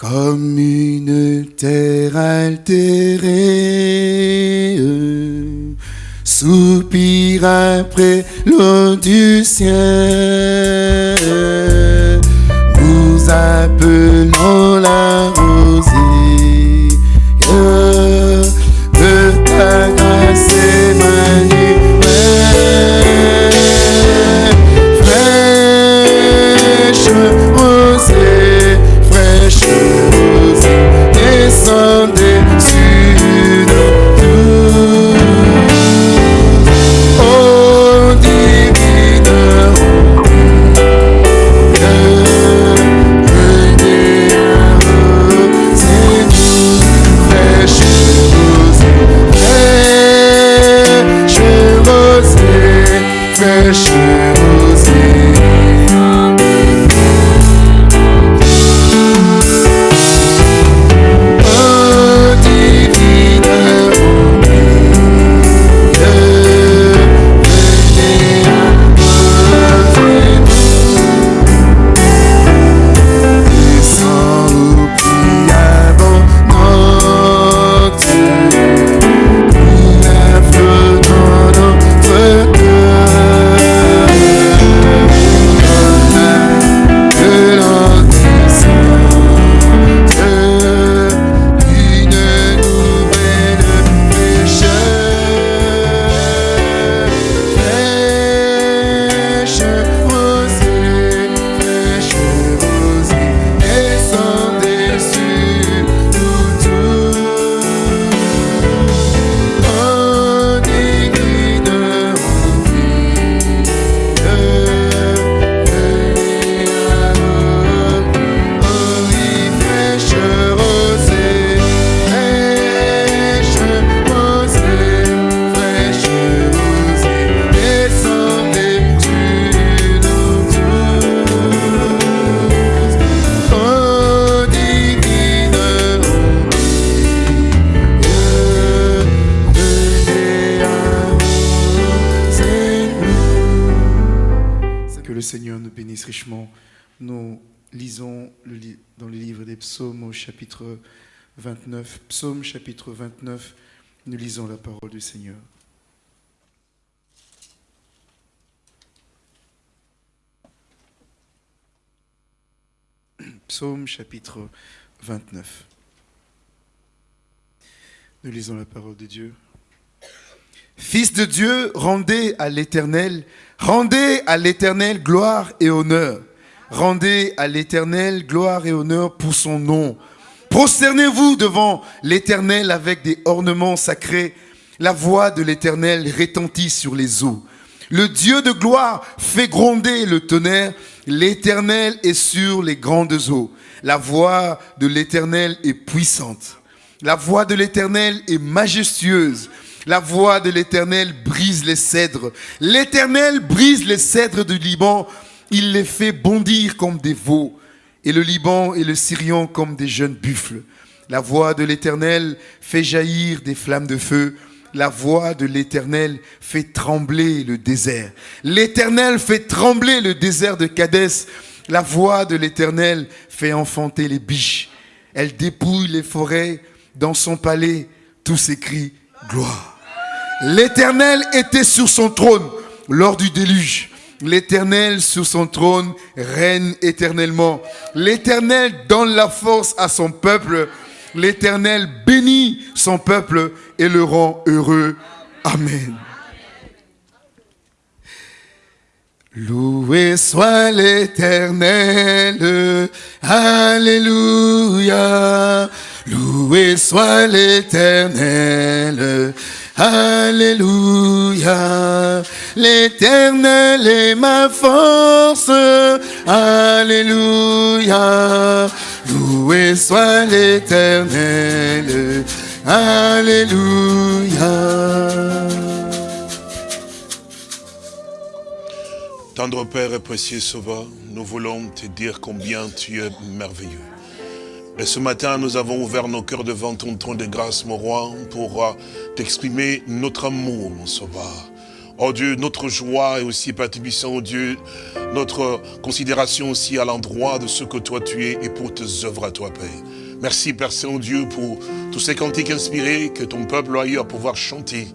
Comme une terre altérée, soupire après l'eau du ciel. Nous appelons la rosée chapitre 29, nous lisons la parole du Seigneur. Psaume chapitre 29. Nous lisons la parole de Dieu. Fils de Dieu, rendez à l'Éternel, rendez à l'Éternel gloire et honneur. Rendez à l'Éternel gloire et honneur pour son nom. Prosternez-vous devant l'Éternel avec des ornements sacrés. La voix de l'Éternel retentit sur les eaux. Le Dieu de gloire fait gronder le tonnerre. L'Éternel est sur les grandes eaux. La voix de l'Éternel est puissante. La voix de l'Éternel est majestueuse. La voix de l'Éternel brise les cèdres. L'Éternel brise les cèdres du Liban. Il les fait bondir comme des veaux. Et le Liban et le Syrian comme des jeunes buffles. La voix de l'Éternel fait jaillir des flammes de feu. La voix de l'Éternel fait trembler le désert. L'Éternel fait trembler le désert de Cadès. La voix de l'Éternel fait enfanter les biches. Elle dépouille les forêts. Dans son palais, tous s'écrient gloire. L'Éternel était sur son trône lors du déluge. L'Éternel sur son trône règne éternellement. L'Éternel donne la force à son peuple. L'Éternel bénit son peuple et le rend heureux. Amen. Loué soit l'Éternel, Alléluia. Loué soit l'Éternel, Alléluia. L'Éternel est ma force, Alléluia. Loué soit l'Éternel, Alléluia. Tendre Père et précieux Sauveur, nous voulons te dire combien tu es merveilleux. Et ce matin, nous avons ouvert nos cœurs devant ton trône de grâce, mon roi, pour t'exprimer notre amour, mon Sauveur. Oh Dieu, notre joie et aussi, Père oh Dieu, notre considération aussi à l'endroit de ce que toi tu es et pour tes œuvres à toi, Père. Merci Père Saint-Dieu pour tous ces cantiques inspirés que ton peuple a eu à pouvoir chanter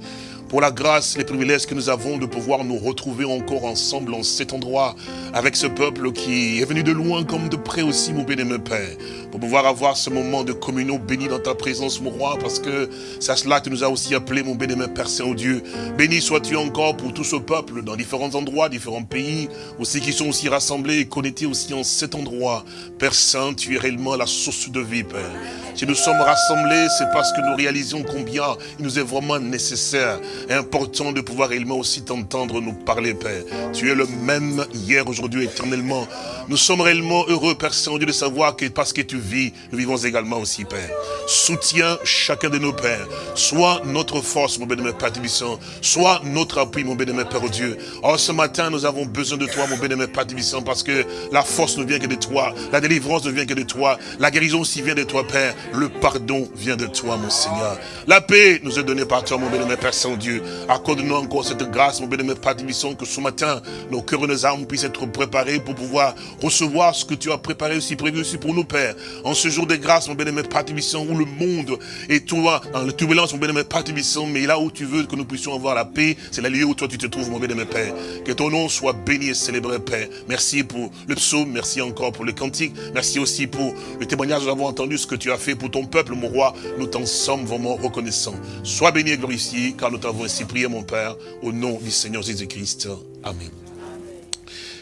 pour la grâce, les privilèges que nous avons de pouvoir nous retrouver encore ensemble en cet endroit avec ce peuple qui est venu de loin comme de près aussi, mon béni, Père, pour pouvoir avoir ce moment de communion béni dans ta présence, mon roi, parce que c'est à cela que tu nous as aussi appelé, mon béni, Père Saint-Dieu. Béni sois-tu encore pour tout ce peuple dans différents endroits, différents pays, aussi qui sont aussi rassemblés et connectés aussi en cet endroit. Père Saint, tu es réellement la source de vie, Père. Si nous sommes rassemblés, c'est parce que nous réalisons combien il nous est vraiment nécessaire important de pouvoir réellement aussi t'entendre nous parler, Père. Tu es le même hier, aujourd'hui, éternellement. Nous sommes réellement heureux, Père Saint-Dieu, de savoir que parce que tu vis, nous vivons également aussi, Père. Soutiens chacun de nos pères. Sois notre force, mon bénémoine Père Tibissant. Sois notre appui, mon bénémoine Père Dieu. Oh, ce matin, nous avons besoin de toi, mon bénémoine Père Tibissant, parce que la force ne vient que de toi. La délivrance ne vient que de toi. La guérison aussi vient de toi, Père. Le pardon vient de toi, mon Seigneur. La paix nous est donnée par toi, mon bénémoine Père Saint-Dieu. Accorde-nous encore cette grâce, mon bénémoine Père Tibissant, que ce matin, nos cœurs et nos âmes puissent être préparés pour pouvoir recevoir ce que tu as préparé aussi, prévu aussi pour nous, Père. En ce jour de grâce, mon bénémoine Père Tibissant, où le monde est toi, en la turbulence, mon bénémoine Père Tibissant, mais là où tu veux que nous puissions avoir la paix, c'est le lieu où toi tu te trouves, mon bénémoine Père. Que ton nom soit béni et célébré, Père. Merci pour le psaume, merci encore pour le cantique, merci aussi pour le témoignage, nous avons entendu ce que tu as fait pour ton peuple, mon roi. Nous t'en sommes vraiment reconnaissants. Sois béni et glorifié, car nous t'avons ainsi prié, mon Père, au nom du Seigneur Jésus-Christ. Amen.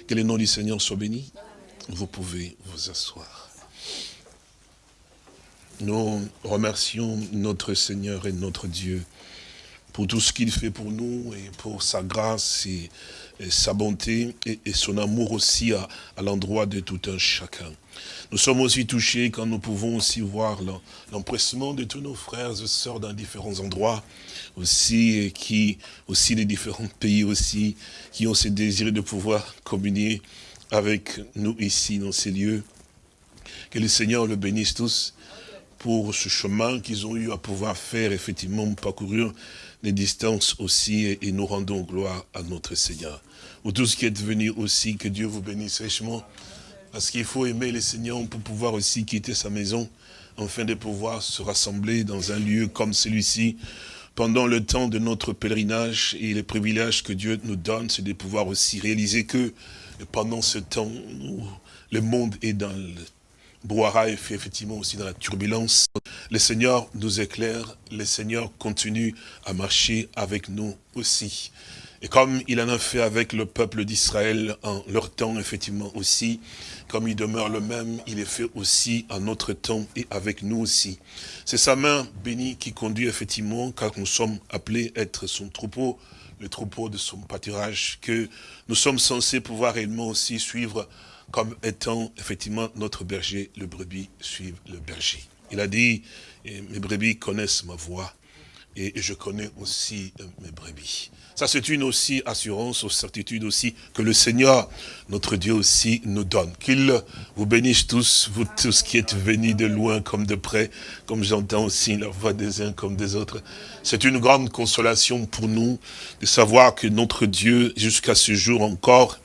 Que le nom du Seigneur soit béni. Vous pouvez vous asseoir. Nous remercions notre Seigneur et notre Dieu pour tout ce qu'il fait pour nous et pour sa grâce et, sa bonté et, son amour aussi à l'endroit de tout un chacun. Nous sommes aussi touchés quand nous pouvons aussi voir l'empressement de tous nos frères et sœurs dans différents endroits, aussi, qui, aussi des différents pays aussi, qui ont ce désir de pouvoir communier avec nous ici, dans ces lieux. Que le Seigneur le bénisse tous pour ce chemin qu'ils ont eu à pouvoir faire, effectivement, parcourir des distances aussi, et, nous rendons gloire à notre Seigneur. Pour tout ce qui est venu aussi, que Dieu vous bénisse richement. Parce qu'il faut aimer le Seigneur pour pouvoir aussi quitter sa maison, afin de pouvoir se rassembler dans un lieu comme celui-ci, pendant le temps de notre pèlerinage et les privilèges que Dieu nous donne, c'est de pouvoir aussi réaliser que pendant ce temps le monde est dans le brouhaha et fait effectivement aussi dans la turbulence, le Seigneur nous éclaire, le Seigneur continue à marcher avec nous aussi. Et comme il en a fait avec le peuple d'Israël en leur temps, effectivement aussi, comme il demeure le même, il est fait aussi en notre temps et avec nous aussi. C'est sa main bénie qui conduit effectivement, car nous sommes appelés à être son troupeau, le troupeau de son pâturage, que nous sommes censés pouvoir réellement aussi suivre comme étant effectivement notre berger, le brebis suivent le berger. Il a dit, mes brebis connaissent ma voix, et je connais aussi mes brebis. C'est une aussi assurance, certitude aussi, que le Seigneur, notre Dieu aussi, nous donne. Qu'il vous bénisse tous, vous tous qui êtes venus de loin comme de près, comme j'entends aussi la voix des uns comme des autres. C'est une grande consolation pour nous de savoir que notre Dieu, jusqu'à ce jour encore,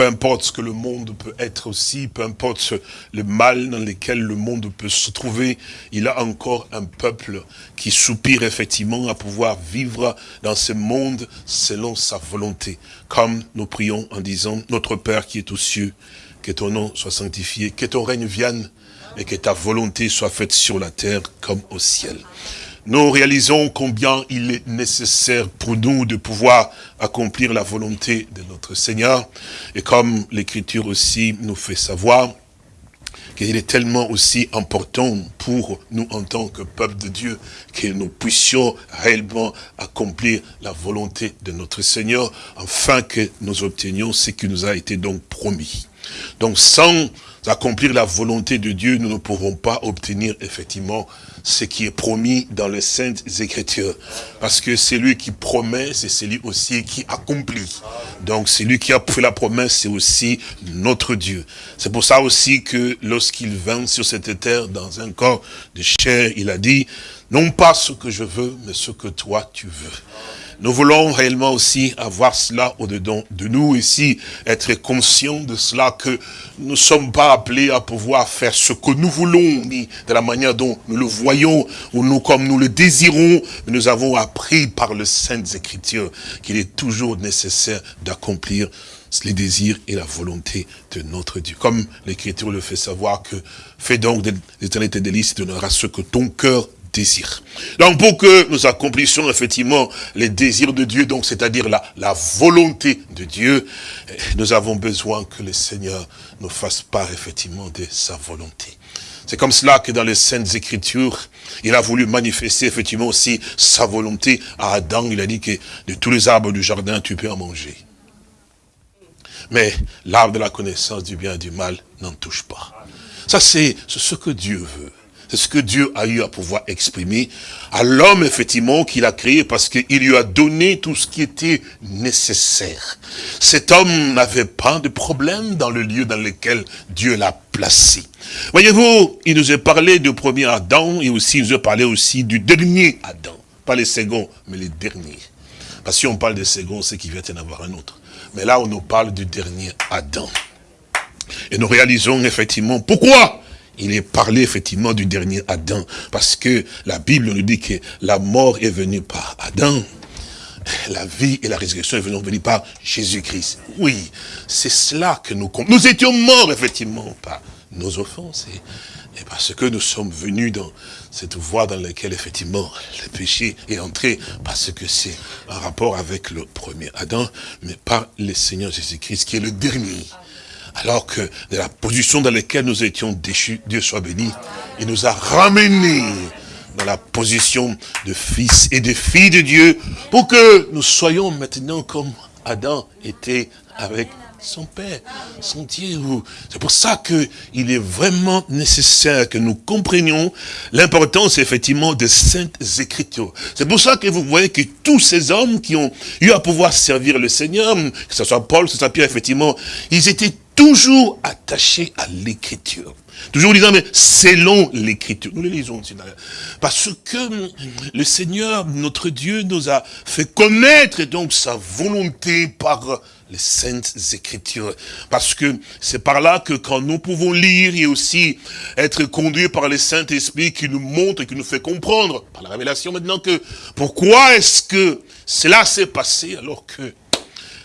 peu importe ce que le monde peut être aussi, peu importe le mal dans lequel le monde peut se trouver, il a encore un peuple qui soupire effectivement à pouvoir vivre dans ce monde selon sa volonté. Comme nous prions en disant, notre Père qui est aux cieux, que ton nom soit sanctifié, que ton règne vienne et que ta volonté soit faite sur la terre comme au ciel nous réalisons combien il est nécessaire pour nous de pouvoir accomplir la volonté de notre Seigneur. Et comme l'Écriture aussi nous fait savoir, qu'il est tellement aussi important pour nous en tant que peuple de Dieu que nous puissions réellement accomplir la volonté de notre Seigneur afin que nous obtenions ce qui nous a été donc promis. Donc sans accomplir la volonté de Dieu, nous ne pourrons pas obtenir effectivement ce qui est promis dans les Saintes Écritures. Parce que c'est lui qui promet, c'est celui aussi qui accomplit. Donc celui qui a fait la promesse, c'est aussi notre Dieu. C'est pour ça aussi que lorsqu'il vint sur cette terre dans un corps de chair, il a dit, non pas ce que je veux, mais ce que toi tu veux. Nous voulons réellement aussi avoir cela au-dedans de nous ici, être conscients de cela, que nous ne sommes pas appelés à pouvoir faire ce que nous voulons, ni de la manière dont nous le voyons, ou nous comme nous le désirons, mais nous avons appris par le Saintes Écritures qu'il est toujours nécessaire d'accomplir les désirs et la volonté de notre Dieu. Comme l'Écriture le fait savoir que fais donc des éternités délices, tu donneras ce que ton cœur désire. Donc pour que nous accomplissions effectivement les désirs de Dieu, donc c'est-à-dire la, la volonté de Dieu, eh, nous avons besoin que le Seigneur nous fasse part effectivement de sa volonté. C'est comme cela que dans les Saintes Écritures, il a voulu manifester effectivement aussi sa volonté à Adam. Il a dit que de tous les arbres du jardin, tu peux en manger. Mais l'arbre de la connaissance du bien et du mal n'en touche pas. Ça, c'est ce que Dieu veut. C'est ce que Dieu a eu à pouvoir exprimer à l'homme, effectivement, qu'il a créé parce qu'il lui a donné tout ce qui était nécessaire. Cet homme n'avait pas de problème dans le lieu dans lequel Dieu l'a placé. Voyez-vous, il nous a parlé du premier Adam et aussi il nous a parlé aussi du dernier Adam. Pas les seconds, mais les derniers. Parce que si on parle des seconds, c'est qu'il vient d'en avoir un autre. Mais là, on nous parle du dernier Adam. Et nous réalisons effectivement pourquoi il est parlé effectivement du dernier Adam. Parce que la Bible nous dit que la mort est venue par Adam. La vie et la résurrection est venue par Jésus-Christ. Oui, c'est cela que nous Nous étions morts effectivement par nos offenses. Et, et parce que nous sommes venus dans cette voie dans laquelle effectivement le péché est entré, parce que c'est un rapport avec le premier Adam, mais par le Seigneur Jésus-Christ qui est le dernier. Alors que de la position dans laquelle nous étions déchus, Dieu soit béni, il nous a ramenés dans la position de fils et de filles de Dieu, pour que nous soyons maintenant comme Adam était avec son Père, son Dieu. C'est pour ça qu'il est vraiment nécessaire que nous comprenions l'importance effectivement des saintes écritures. C'est pour ça que vous voyez que tous ces hommes qui ont eu à pouvoir servir le Seigneur, que ce soit Paul, que ce soit Pierre, effectivement, ils étaient toujours attachés à l'écriture. Toujours disant, mais selon l'écriture. Nous les lisons Parce que le Seigneur, notre Dieu, nous a fait connaître donc sa volonté par les saintes écritures. Parce que c'est par là que quand nous pouvons lire et aussi être conduits par les saints esprits qui nous montrent et qui nous fait comprendre, par la révélation maintenant que, pourquoi est-ce que cela s'est passé alors que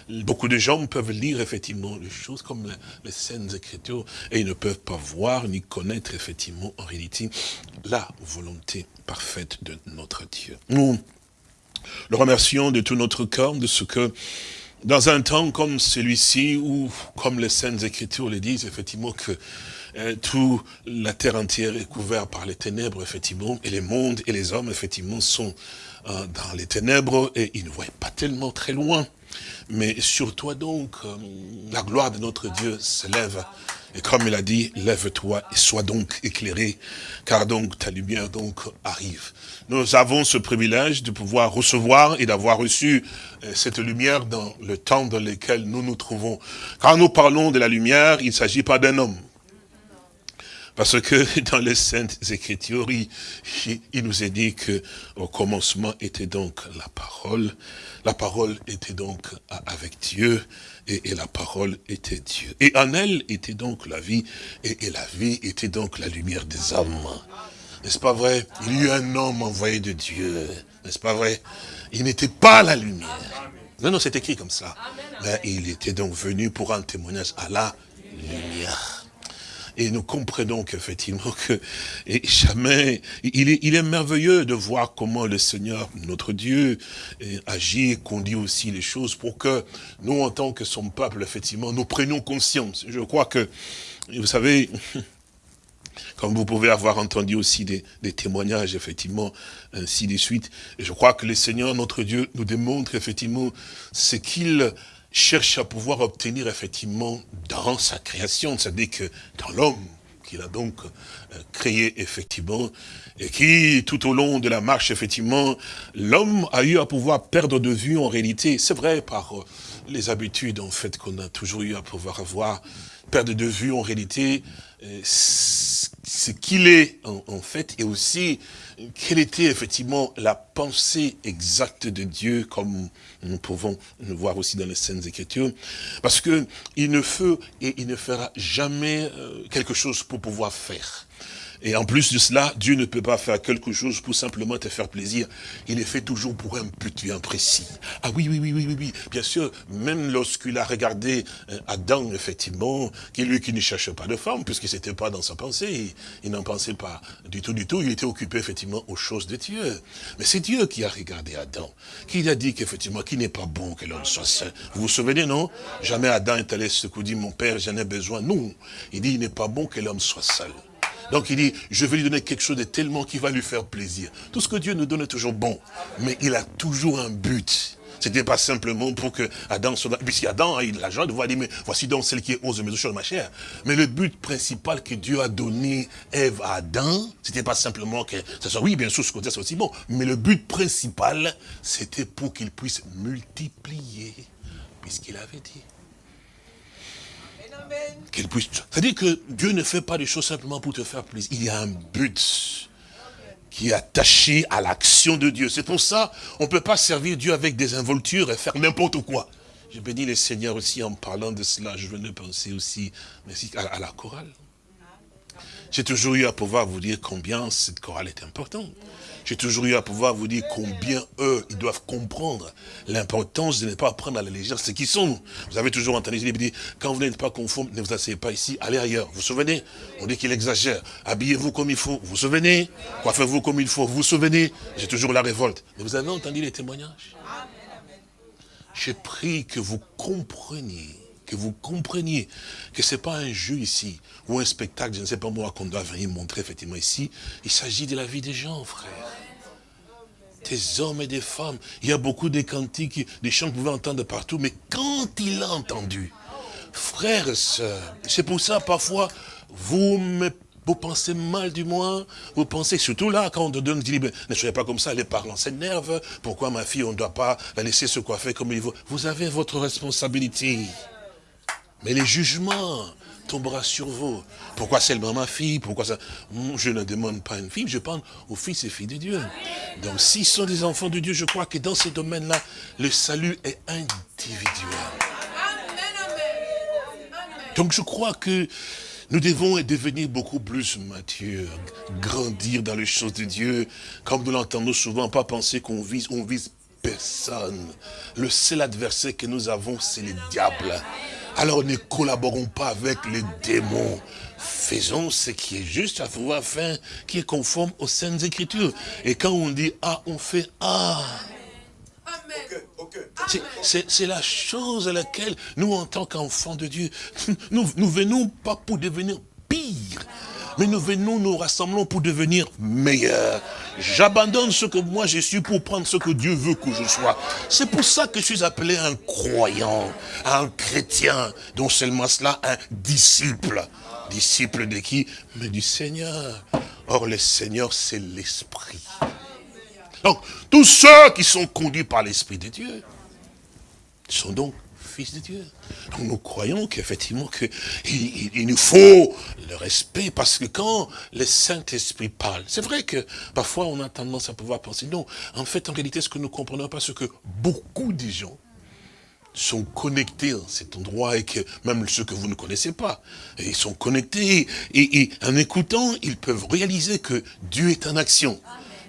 Beaucoup de gens peuvent lire effectivement les choses comme les, saintes écritures et ils ne peuvent pas voir ni connaître effectivement en réalité la volonté parfaite de notre Dieu. Nous le remercions de tout notre cœur de ce que dans un temps comme celui-ci, où, comme les Saintes Écritures le disent, effectivement, que euh, toute la terre entière est couverte par les ténèbres, effectivement, et les mondes et les hommes, effectivement, sont euh, dans les ténèbres, et ils ne voient pas tellement très loin. Mais sur toi donc, euh, la gloire de notre Dieu s'élève. Et comme il a dit, lève-toi et sois donc éclairé, car donc ta lumière donc arrive. Nous avons ce privilège de pouvoir recevoir et d'avoir reçu euh, cette lumière dans le temps dans lequel nous nous trouvons. Quand nous parlons de la lumière, il ne s'agit pas d'un homme. Parce que dans les Saintes Écritures, il, il, nous est dit que au commencement était donc la parole. La parole était donc avec Dieu et, et, la parole était Dieu. Et en elle était donc la vie et, et la vie était donc la lumière des hommes. N'est-ce pas vrai? Il y a eu un homme envoyé de Dieu. N'est-ce pas vrai? Il n'était pas la lumière. Non, non, c'est écrit comme ça. Mais il était donc venu pour un témoignage à la lumière. Et nous comprenons qu'effectivement que jamais, il est, il est merveilleux de voir comment le Seigneur, notre Dieu, agit et conduit aussi les choses pour que nous, en tant que son peuple, effectivement, nous prenions conscience. Je crois que, vous savez, comme vous pouvez avoir entendu aussi des, des, témoignages, effectivement, ainsi de suite. Je crois que le Seigneur, notre Dieu, nous démontre effectivement ce qu'il cherche à pouvoir obtenir effectivement dans sa création, c'est-à-dire que dans l'homme qu'il a donc euh, créé effectivement, et qui tout au long de la marche effectivement, l'homme a eu à pouvoir perdre de vue en réalité, c'est vrai par euh, les habitudes en fait qu'on a toujours eu à pouvoir avoir, perdre de vue en réalité, euh, ce qu'il est en, fait, et aussi quelle était effectivement la pensée exacte de Dieu, comme nous pouvons le voir aussi dans les scènes Écritures, parce que il ne fait et il ne fera jamais euh, quelque chose pour pouvoir faire. Et en plus de cela, Dieu ne peut pas faire quelque chose pour simplement te faire plaisir. Il est fait toujours pour un but bien précis. Ah oui, oui, oui, oui, oui, oui. Bien sûr, même lorsqu'il a regardé euh, Adam, effectivement, qui lui qui ne cherche pas de femme, puisque c'était pas dans sa pensée, il, n'en pensait pas du tout, du tout. Il était occupé, effectivement, aux choses de Dieu. Mais c'est Dieu qui a regardé Adam, qui a dit qu'effectivement, qu'il n'est pas bon que l'homme soit seul. Vous vous souvenez, non? Jamais Adam est allé se dit, mon père, j'en ai besoin. Non. Il dit, il n'est pas bon que l'homme soit seul. Donc il dit, je vais lui donner quelque chose de tellement qui va lui faire plaisir. Tout ce que Dieu nous donne est toujours bon, mais il a toujours un but. C'était pas simplement pour que Adam soit... Puisque Adam a eu la joie de voir, mais voici donc celle qui ose mes choses, ma chère. Mais le but principal que Dieu a donné Ève à Adam, c'était pas simplement que soit, oui, bien sûr, ce côté c'est aussi bon, mais le but principal, c'était pour qu'il puisse multiplier, puisqu'il avait dit. C'est-à-dire que Dieu ne fait pas des choses simplement pour te faire plaisir. Il y a un but qui est attaché à l'action de Dieu. C'est pour ça, on ne peut pas servir Dieu avec des involtures et faire n'importe quoi. Je bénis le Seigneur aussi en parlant de cela. Je venais penser aussi merci, à la chorale. J'ai toujours eu à pouvoir vous dire combien cette chorale est importante. J'ai toujours eu à pouvoir vous dire combien eux, ils doivent comprendre l'importance de ne pas prendre à la légère ce qu'ils sont. Vous avez toujours entendu, il dit, quand vous n'êtes pas conforme, ne vous asseyez pas ici, allez ailleurs. Vous vous souvenez? On dit qu'il exagère. Habillez-vous comme il faut. Vous vous souvenez? Coiffez-vous comme il faut. Vous vous souvenez? J'ai toujours la révolte. Mais vous avez entendu les témoignages? J'ai pris que vous compreniez que vous compreniez que ce n'est pas un jeu ici, ou un spectacle, je ne sais pas moi, qu'on doit venir montrer effectivement ici. Il s'agit de la vie des gens, frère. Des hommes et des femmes. Il y a beaucoup de cantiques, des chants que vous pouvez entendre partout, mais quand il a entendu, frères et sœurs, c'est pour ça parfois, vous me vous pensez mal du moins, vous pensez, surtout là, quand on te donne, dit, ne soyez pas comme ça, les parents s'énervent, pourquoi ma fille, on ne doit pas la laisser se coiffer comme il veut. Vous avez votre responsabilité. Mais les jugements tombera sur vous. Pourquoi seulement ma fille? Pourquoi ça? Je ne demande pas une fille, je parle aux fils et filles de Dieu. Donc s'ils sont des enfants de Dieu, je crois que dans ces domaines-là, le salut est individuel. Donc je crois que nous devons devenir beaucoup plus matures, grandir dans les choses de Dieu, comme nous l'entendons souvent, pas penser qu'on vise, on vise personne. Le seul adversaire que nous avons, c'est le diable. Alors ne collaborons pas avec les démons. Faisons ce qui est juste à pouvoir faire, qui est conforme aux saintes écritures. Et quand on dit A, on fait A. C'est la chose à laquelle nous, en tant qu'enfants de Dieu, nous, nous venons pas pour devenir pire, mais nous venons, nous rassemblons pour devenir meilleurs. J'abandonne ce que moi je suis pour prendre ce que Dieu veut que je sois. C'est pour ça que je suis appelé un croyant, un chrétien, dont seulement cela, un disciple. Disciple de qui? Mais du Seigneur. Or, le Seigneur, c'est l'Esprit. Donc, tous ceux qui sont conduits par l'Esprit de Dieu sont donc fils de Dieu. Nous croyons qu'effectivement il, il, nous faut le respect parce que quand le Saint-Esprit parle, c'est vrai que parfois on a tendance à pouvoir penser, non, en fait en réalité ce que nous comprenons pas, c'est que beaucoup de gens sont connectés à cet endroit et que même ceux que vous ne connaissez pas, ils sont connectés et en écoutant, ils peuvent réaliser que Dieu est en action.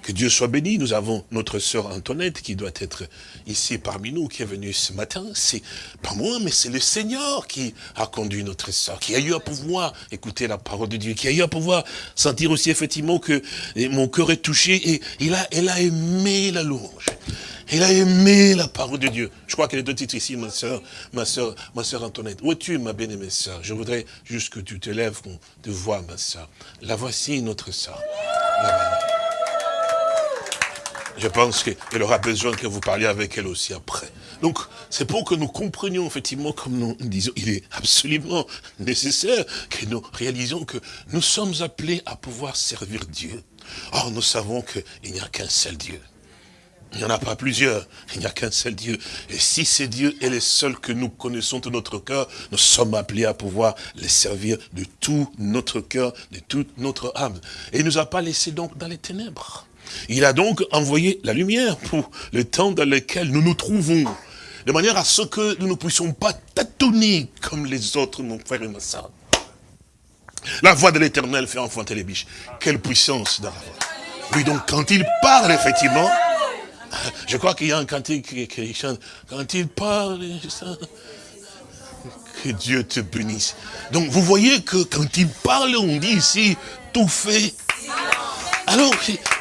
Que Dieu soit béni. Nous avons notre sœur Antoinette qui doit être ici parmi nous, qui est venue ce matin. C'est pas moi, mais c'est le Seigneur qui a conduit notre sœur, qui a eu à pouvoir écouter la parole de Dieu, qui a eu à pouvoir sentir aussi effectivement que mon cœur est touché et il a, elle a aimé la louange. Elle a aimé la parole de Dieu. Je crois qu'elle est de titre ici, ma soeur, ma soeur, ma soeur Antoinette. Où es-tu, ma bien-aimée soeur Je voudrais juste que tu te lèves, qu'on te voit, ma soeur. La voici, notre soeur. Je pense qu'elle aura besoin que vous parliez avec elle aussi après. Donc, c'est pour que nous comprenions effectivement, comme nous disons, il est absolument nécessaire que nous réalisions que nous sommes appelés à pouvoir servir Dieu. Or, nous savons qu'il n'y a qu'un seul Dieu. Il n'y en a pas plusieurs, il n'y a qu'un seul Dieu. Et si c'est Dieu est le seul que nous connaissons de notre cœur, nous sommes appelés à pouvoir les servir de tout notre cœur, de toute notre âme. Et il ne nous a pas laissés donc dans les ténèbres. Il a donc envoyé la lumière pour le temps dans lequel nous nous trouvons. De manière à ce que nous ne puissions pas tâtonner comme les autres, mon frère et ma soeur. La voix de l'éternel fait enfanter les biches. Quelle puissance dans. Oui, donc quand il parle, effectivement, je crois qu'il y a un cantique qui, chante, quand il parle, que Dieu te bénisse. Donc vous voyez que quand il parle, on dit ici, tout fait. Alors,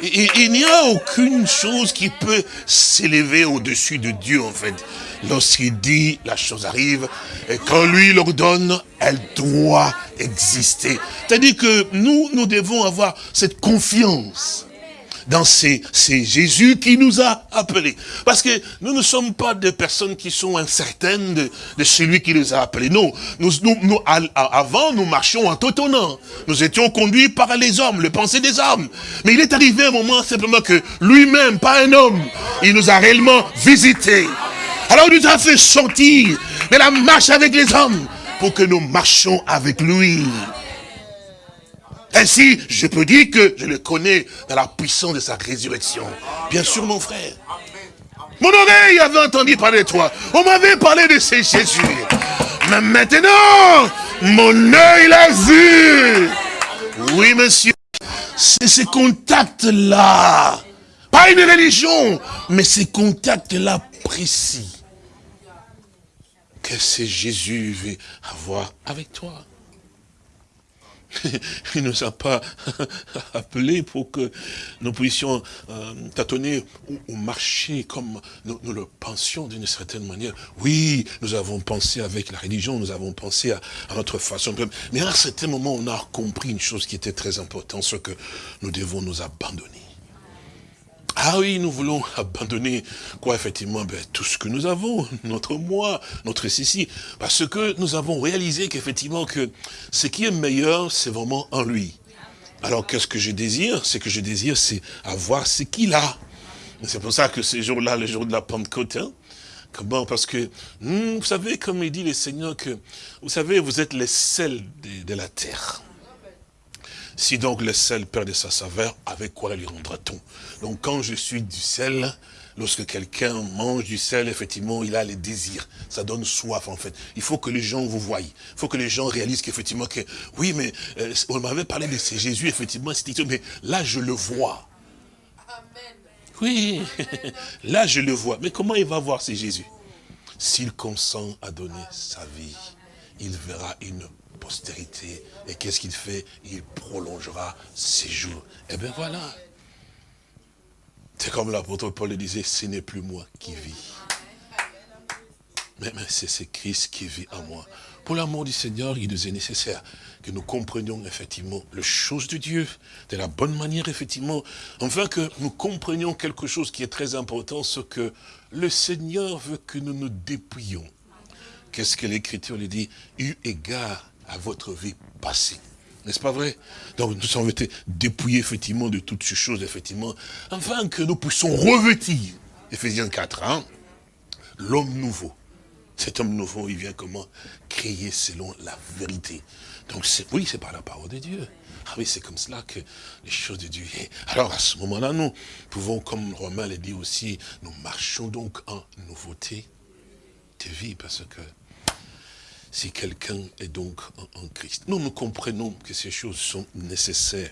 il n'y a aucune chose qui peut s'élever au-dessus de Dieu, en fait. Lorsqu'il dit, la chose arrive, et quand lui l'ordonne, elle doit exister. C'est-à-dire que nous, nous devons avoir cette confiance dans c'est Jésus qui nous a appelés. Parce que nous ne sommes pas des personnes qui sont incertaines de, celui qui les a appelés. Non, nous, nous, avant, nous marchions en tâtonnant. Nous étions conduits par les hommes, le pensée des hommes. Mais il est arrivé un moment simplement que lui-même, pas un homme, il nous a réellement visités. Alors il nous a fait sortir de la marche avec les hommes pour que nous marchions avec lui. Ainsi, je peux dire que je le connais dans la puissance de sa résurrection. Bien sûr, mon frère. Mon oreille avait entendu parler de toi. On m'avait parlé de ces Jésus. Mais maintenant, mon œil l'a vu. Oui, monsieur. C'est ces contacts-là. Pas une religion, mais ces contacts-là précis. Que c'est Jésus veut avoir avec toi. Il ne nous a pas appelés pour que nous puissions euh, tâtonner ou, marcher comme nous, le pensions d'une certaine manière. Oui, nous avons pensé avec la religion, nous avons pensé à, à, notre façon. Mais à un certain moment, on a compris une chose qui était très importante, ce que nous devons nous abandonner. Ah oui, nous voulons abandonner, quoi, effectivement, ben, tout ce que nous avons, notre moi, notre ceci, parce que nous avons réalisé qu'effectivement, que ce qui est meilleur, c'est vraiment en lui. Alors, qu'est-ce que je désire? Ce que je désire, c'est avoir ce qu'il a. C'est pour ça que ce jour-là, le jour de la Pentecôte, hein, Comment Parce que, hmm, vous savez, comme il dit le Seigneur, que, vous savez, vous êtes les sels de la terre. Si donc le sel perd de sa saveur, avec quoi lui rendra-t-on? Donc quand je suis du sel, lorsque quelqu'un mange du sel, effectivement, il a les désirs. Ça donne soif, en fait. Il faut que les gens vous voient. Il faut que les gens réalisent qu'effectivement, que, oui, mais euh, on m'avait parlé de ces Jésus, effectivement, mais là, je le vois. Oui, là, je le vois. Mais comment il va voir ces Jésus? S'il consent à donner sa vie, il verra une postérité. Et qu'est-ce qu'il fait? Il prolongera ses jours. Et eh bien voilà. C'est comme l'apôtre Paul le disait, ce n'est plus moi qui vis. Mais, c'est Christ qui vit en moi. Pour l'amour du Seigneur, il nous est nécessaire que nous comprenions effectivement les choses de Dieu de la bonne manière, effectivement, enfin que nous comprenions quelque chose qui est très important, ce que le Seigneur veut que nous nous dépouillions. Qu'est-ce que l'Écriture lui dit? Eu égard à votre vie passée. N'est-ce pas vrai? Donc nous sommes été dépouillés effectivement de toutes ces choses, effectivement, afin que nous puissions revêtir, Ephésiens 4, hein, l'homme nouveau. Cet homme nouveau, il vient comment? Créer selon la vérité. Donc oui, c'est par la parole de Dieu. Ah oui, c'est comme cela que les choses de Dieu. Alors à ce moment-là, nous pouvons, comme Romain l'a dit aussi, nous marchons donc en nouveauté de vie, parce que si quelqu'un est donc en, Christ. Nous, nous comprenons que ces choses sont nécessaires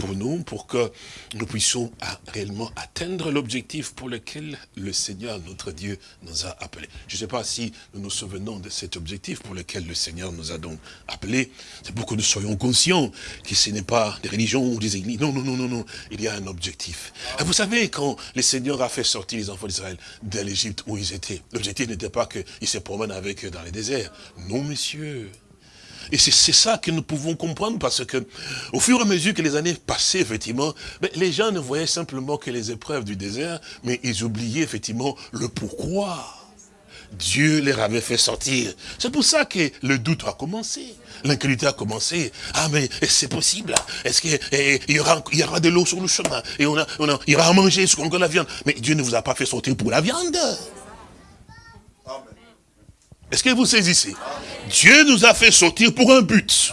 pour nous, pour que nous puissions réellement atteindre l'objectif pour lequel le Seigneur, notre Dieu, nous a appelés. Je ne sais pas si nous nous souvenons de cet objectif pour lequel le Seigneur nous a donc appelés. C'est pour que nous soyons conscients que ce n'est pas des religions ou des églises. Non, non, non, non, non. Il y a un objectif. Vous savez, quand le Seigneur a fait sortir les enfants d'Israël de l'Égypte où ils étaient, l'objectif n'était pas qu'ils se promènent avec eux dans les déserts. Non, messieurs. Et c'est ça que nous pouvons comprendre parce que, au fur et à mesure que les années passaient, effectivement, ben, les gens ne voyaient simplement que les épreuves du désert, mais ils oubliaient effectivement le pourquoi. Dieu les avait fait sortir. C'est pour ça que le doute a commencé. L'incrédulité a commencé. Ah, mais c'est possible? Est-ce qu'il y aura, il y aura de l'eau sur le chemin? Et on, a, on il y aura à manger qu'on la viande. Mais Dieu ne vous a pas fait sortir pour la viande. Est-ce que vous saisissez? Dieu nous a fait sortir pour un but.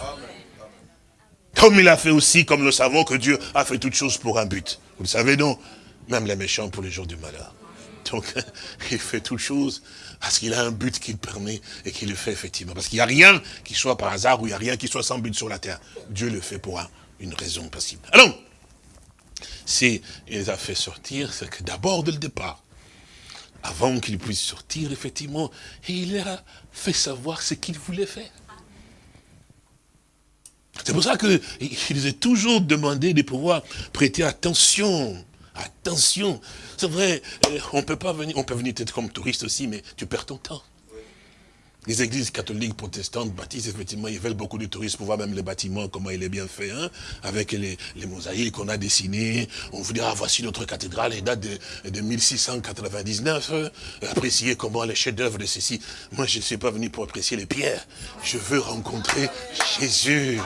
Comme il a fait aussi, comme nous savons que Dieu a fait toutes choses pour un but. Vous le savez non? Même les méchants pour les jours du malheur. Donc, il fait toutes choses parce qu'il a un but qu'il permet et qu'il le fait effectivement. Parce qu'il n'y a rien qui soit par hasard ou il n'y a rien qui soit sans but sur la terre. Dieu le fait pour une raison possible. Alors, si il les a fait sortir, c'est que d'abord, dès le départ, avant qu'il puisse sortir, effectivement, il leur a fait savoir ce qu'il voulait faire. C'est pour ça qu'il les a toujours demandé de pouvoir prêter attention Attention, c'est vrai, euh, on peut pas venir, on peut venir peut-être comme touriste aussi, mais tu perds ton temps. Les églises catholiques, protestantes, baptistes, effectivement, ils veulent beaucoup de touristes pour voir même les bâtiments, comment il est bien fait, hein, avec les, mosaïques qu'on a dessinées. On vous dira, voici notre cathédrale, elle date de, de 1699. Euh, appréciez comment les chefs-d'œuvre de ceci. Moi, je ne suis pas venu pour apprécier les pierres. Je veux rencontrer Jésus.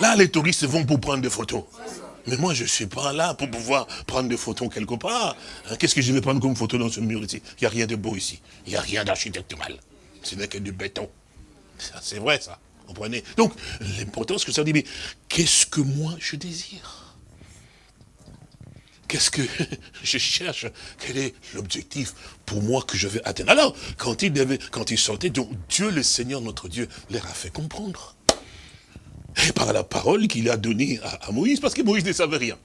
Là, les touristes vont pour prendre des photos. Mais moi, je ne suis pas là pour pouvoir prendre des photos quelque part. Hein, qu'est-ce que je vais prendre comme photo dans ce mur ici? Il n'y a rien de beau ici. Il n'y a rien d'architectural. Ce n'est que du béton. C'est vrai, ça. Comprenez? Donc, l'important, c'est que ça dit, mais qu'est-ce que moi je désire? Qu'est-ce que je cherche? Quel est l'objectif pour moi que je vais atteindre? Alors, quand il, devait, quand donc Dieu, le Seigneur, notre Dieu, leur a fait comprendre. Et par la parole qu'il a donnée à, Moïse, parce que Moïse ne savait rien.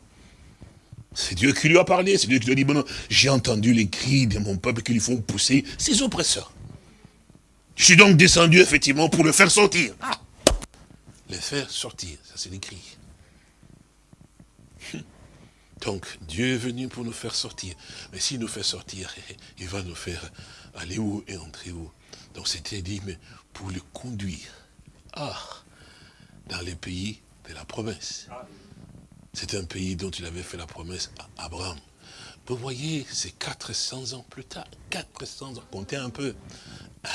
C'est Dieu qui lui a parlé, c'est Dieu qui lui a dit, bon, j'ai entendu les cris de mon peuple qui lui font pousser ses oppresseurs. Je suis donc descendu effectivement pour le faire sortir. Ah Le faire sortir, ça c'est l'écrit. Donc Dieu est venu pour nous faire sortir. Mais s'il nous fait sortir, il va nous faire aller où et entrer où. Donc c'était dit, mais pour le conduire. Ah dans les pays de la promesse. C'est un pays dont il avait fait la promesse à Abraham. Vous voyez, c'est 400 ans plus tard, 400 ans, comptez un peu.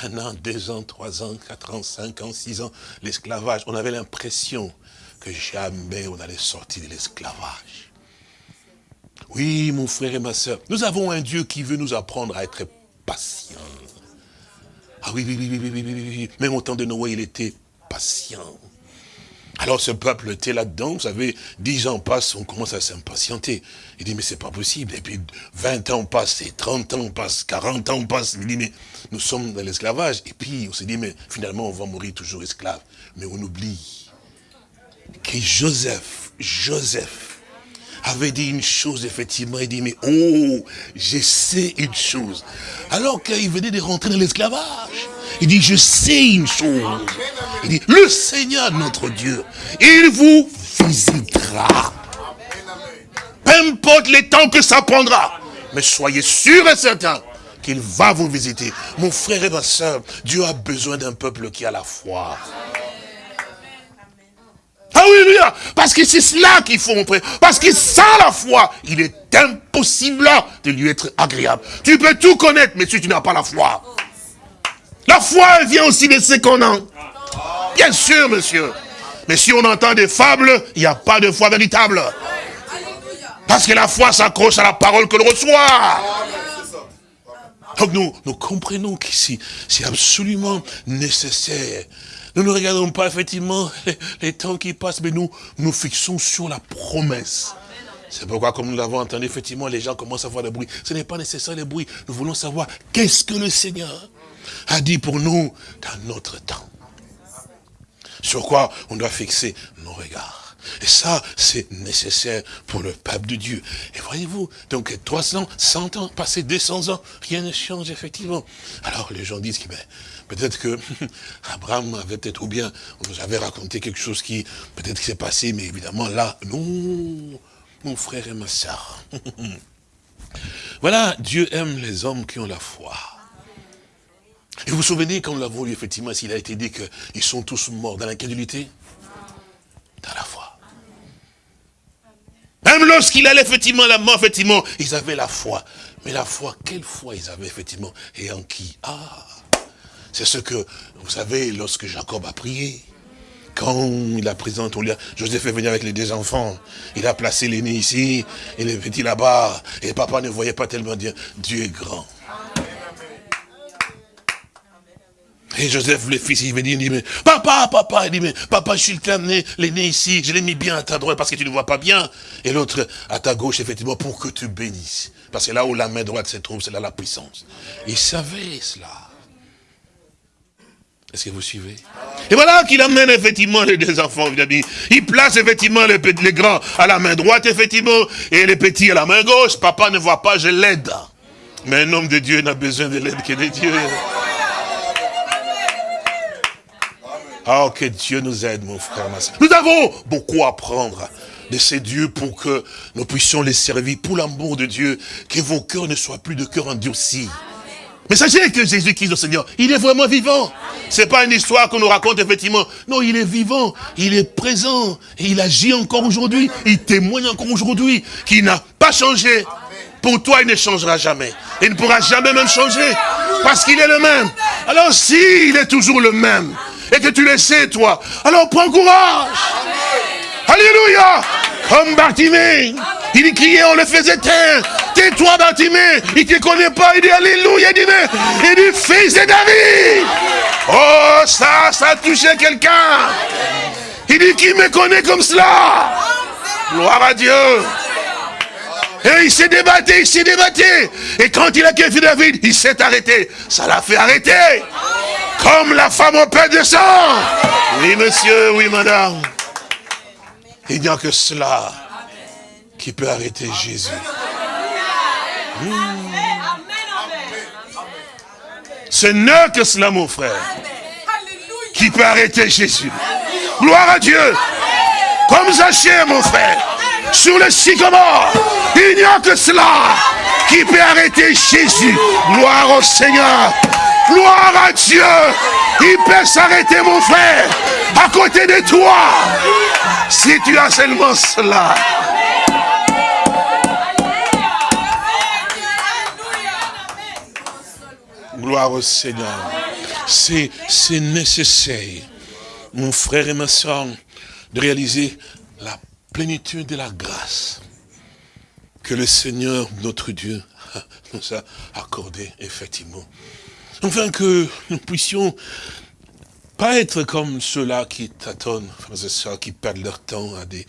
Un an, deux ans, trois ans, quatre ans, cinq ans, six ans, l'esclavage. On avait l'impression que jamais on allait sortir de l'esclavage. Oui, mon frère et ma soeur, nous avons un Dieu qui veut nous apprendre à être patient. Ah oui, oui, oui, oui, oui, oui, oui, Même au temps de Noé, il était patient. Alors ce peuple était là-dedans, vous savez, dix ans passent, on commence à s'impatienter. Il dit, mais c'est pas possible. Et puis 20 ans passent, et 30 ans passent, 40 ans passent. Il dit, mais nous sommes dans l'esclavage. Et puis on se dit, mais finalement on va mourir toujours esclave. Mais on oublie que Joseph, Joseph, avait dit une chose, effectivement, il dit, mais oh, je sais une chose. Alors qu'il venait de rentrer dans l'esclavage. Il dit, je sais une chose. Il dit, le Seigneur notre Dieu, il vous visitera. Peu importe les temps que ça prendra. Mais soyez sûr et certain qu'il va vous visiter. Mon frère et ma soeur, Dieu a besoin d'un peuple qui a la foi. Ah oui, parce que c'est cela qu'il faut montrer. Parce que sans la foi, il est impossible de lui être agréable. Tu peux tout connaître, mais si tu n'as pas la foi. La foi, vient aussi de ce qu'on a. Bien sûr, monsieur. Mais si on entend des fables, il n'y a pas de foi véritable. Parce que la foi s'accroche à la parole que l'on reçoit. Donc nous, nous comprenons qu'ici, c'est absolument nécessaire. Nous ne regardons pas effectivement les, temps qui passent, mais nous nous fixons sur la promesse. C'est pourquoi, comme nous l'avons entendu, effectivement, les gens commencent à voir le bruit. Ce n'est pas nécessaire le bruit. Nous voulons savoir qu'est-ce que le Seigneur a dit pour nous dans notre temps. Sur quoi on doit fixer nos regards. Et ça, c'est nécessaire pour le peuple de Dieu. Et voyez-vous, donc 300, 100 ans, passé 200 ans, rien ne change effectivement. Alors les gens disent que ben, peut-être que Abraham avait peut-être, ou bien on nous avait raconté quelque chose qui peut-être s'est passé, mais évidemment là, non, mon frère et ma soeur. voilà, Dieu aime les hommes qui ont la foi. Et vous vous souvenez, quand nous l'avons lu, effectivement, s'il a été dit qu'ils sont tous morts dans l'incrédulité? Dans la foi. Même lorsqu'il allait effectivement la mort, effectivement, ils avaient la foi. Mais la foi, quelle foi ils avaient effectivement? Et en qui? Ah C'est ce que, vous savez, lorsque Jacob a prié, quand il a présenté, Joseph est venu avec les deux enfants, il a placé l'aîné ici, et le petit là-bas, et papa ne voyait pas tellement dire, Dieu est grand. Et Joseph, le fils, il me dit, il dit, mais papa, papa, il dit, mais papa, je suis amené l'aîné ici, je l'ai mis bien à ta droite parce que tu ne vois pas bien. Et l'autre à ta gauche, effectivement, pour que tu bénisses. Parce que là où la main droite se trouve, c'est là la puissance. Il savait cela. Est-ce que vous suivez? Et voilà qu'il amène effectivement les deux enfants. Il place effectivement les, les grands à la main droite, effectivement, et les petits à la main gauche. Papa ne voit pas, je l'aide. Mais un homme de Dieu n'a besoin de l'aide que de Dieu. Oh, que Dieu nous aide, mon frère, ma soeur. Nous avons beaucoup à apprendre de ces dieux pour que nous puissions les servir, pour l'amour de Dieu, que vos cœurs ne soient plus de cœurs endurcis. Mais sachez que Jésus-Christ, le Seigneur, il est vraiment vivant. C'est pas une histoire qu'on nous raconte, effectivement. Non, il est vivant, il est présent, et il agit encore aujourd'hui, il témoigne encore aujourd'hui, qu'il n'a pas changé. Pour toi, il ne changera jamais. Il ne pourra jamais même changer, parce qu'il est le même. Alors, si il est toujours le même, et que tu le sais, toi. Alors prends courage. Alléluia. Comme Bartimée. Il criait, on le faisait taire. Tais-toi, Bartimée. Il ne te connaît pas. Il dit Alléluia. Il dit, mais, il dit, fils de David. Oh, ça, ça a touché quelqu'un. Il dit, qui me connaît comme cela? Gloire à Dieu. Et il s'est débattu, il s'est débattu. Et quand il a quitté David, il s'est arrêté. Ça l'a fait arrêter. Comme la femme au pain de sang. Oui, monsieur, oui, madame. Il n'y a que cela qui peut arrêter Jésus. Hmm. Ce n'est que cela, mon frère, qui peut arrêter Jésus. Gloire à Dieu. Comme Zachée, mon frère, sur le sycomore. Il n'y a que cela qui peut arrêter Jésus. Gloire au Seigneur. Gloire à Dieu. Il peut s'arrêter, mon frère, à côté de toi. Si tu as seulement cela. Gloire au Seigneur. C'est nécessaire, mon frère et ma soeur, de réaliser la plénitude de la grâce que le Seigneur, notre Dieu, nous a accordé, effectivement. Enfin que nous puissions pas être comme ceux-là qui tâtonnent, qui perdent leur temps à des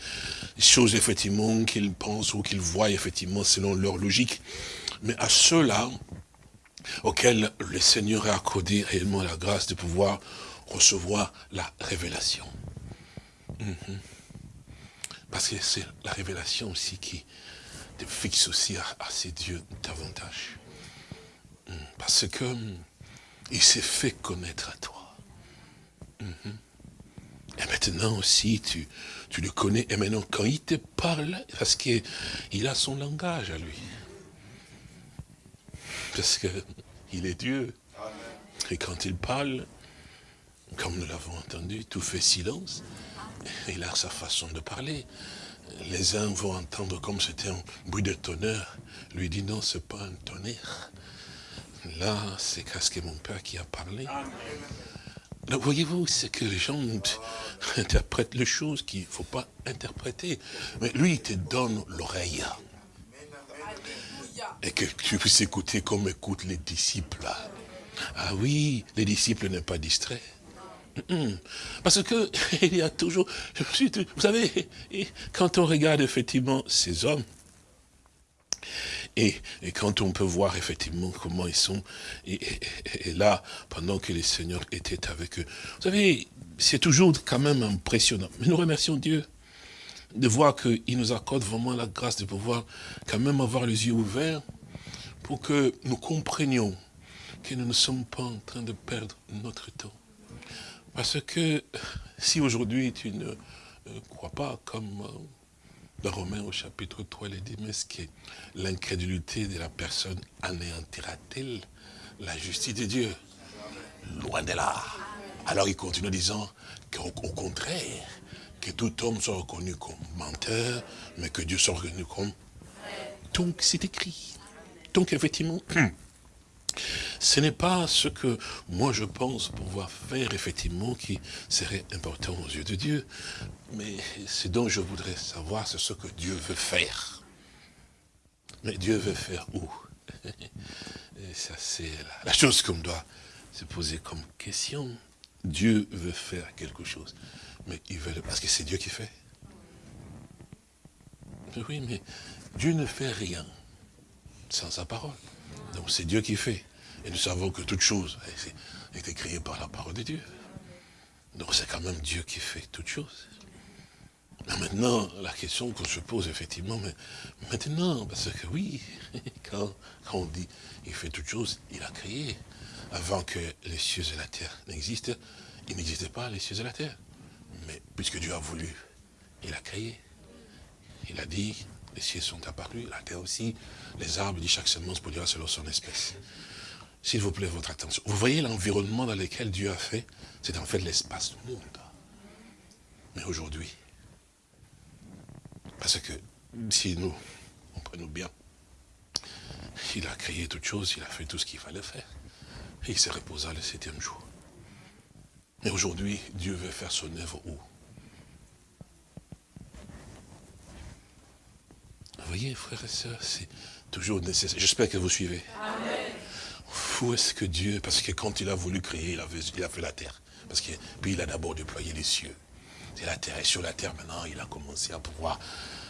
choses, effectivement, qu'ils pensent ou qu'ils voient, effectivement, selon leur logique, mais à ceux-là auxquels le Seigneur a accordé réellement la grâce de pouvoir recevoir la révélation. Mhm. Parce que c'est la révélation aussi qui te fixe aussi à, à ces dieux davantage. Mhm. Parce que il s'est fait connaître à toi. Mhm. Et maintenant aussi, tu, tu le connais. Et maintenant, quand il te parle, parce qu'il a son langage à lui. Parce qu'il est Dieu. Et quand il parle, comme nous l'avons entendu, tout fait silence. Il a sa façon de parler. Les uns vont entendre comme c'était un bruit de tonnerre. Lui dit non, c'est pas un tonnerre. Là, c'est que mon père qui a parlé. Voyez-vous, c'est que les gens interprètent les choses qu'il ne faut pas interpréter. Mais lui, il te donne l'oreille. Et que tu puisses écouter comme écoutent les disciples. Ah oui, les disciples n'est pas distraits. Parce que il y a toujours, vous savez, quand on regarde effectivement ces hommes, et, quand on peut voir effectivement comment ils sont, et, là, pendant que les seigneurs étaient avec eux, vous savez, c'est toujours quand même impressionnant. Mais nous remercions Dieu de voir qu'il nous accorde vraiment la grâce de pouvoir quand même avoir les yeux ouverts pour que nous comprenions que nous ne sommes pas en train de perdre notre temps. Parce que si aujourd'hui tu ne euh, crois pas comme euh, dans Romains au chapitre 3, il dit, mais ce que l'incrédulité de la personne anéantira-t-elle la justice de Dieu? Loin de là. Alors il continue en disant qu'au contraire, que tout homme soit reconnu comme menteur, mais que Dieu soit reconnu comme... Donc c'est écrit. Donc effectivement, ce n'est pas ce que moi je pense pouvoir faire effectivement qui serait important aux yeux de Dieu. Mais ce dont je voudrais savoir, c'est ce que Dieu veut faire. Mais Dieu veut faire où? Et ça c'est la chose qu'on doit se poser comme question. Dieu veut faire quelque chose. Mais il veut, parce que c'est Dieu qui fait. Oui, mais Dieu ne fait rien sans sa parole. Donc c'est Dieu qui fait. Et nous savons que toute chose a été créée par la parole de Dieu. Donc c'est quand même Dieu qui fait toute chose. maintenant, la question qu'on se pose effectivement, mais maintenant, parce que oui, quand, quand on dit il fait toute chose, il a créé. Avant que les cieux et la terre n'existent, il n'existait pas les cieux et la terre. Mais puisque Dieu a voulu, il a créé. Il a dit, les cieux sont apparus, la terre aussi, les arbres, dit chaque semence produira selon son espèce. S'il vous plaît, votre attention. Vous voyez l'environnement dans lequel Dieu a fait? C'est en fait l'espace du monde. Mais aujourd'hui, parce que si nous, comprenons bien, il a créé toutes choses, il a fait tout ce qu'il fallait faire. Il s'est reposé le septième jour. Mais aujourd'hui, Dieu veut faire son œuvre où? Voyez, frères et sœurs, c'est toujours nécessaire. J'espère que vous suivez. Amen. Où est-ce que Dieu, parce que quand il a voulu créer, il a, fait la terre. Parce que, puis il a d'abord déployé les cieux. C'est la terre. Et sur la terre, maintenant, il a commencé à pouvoir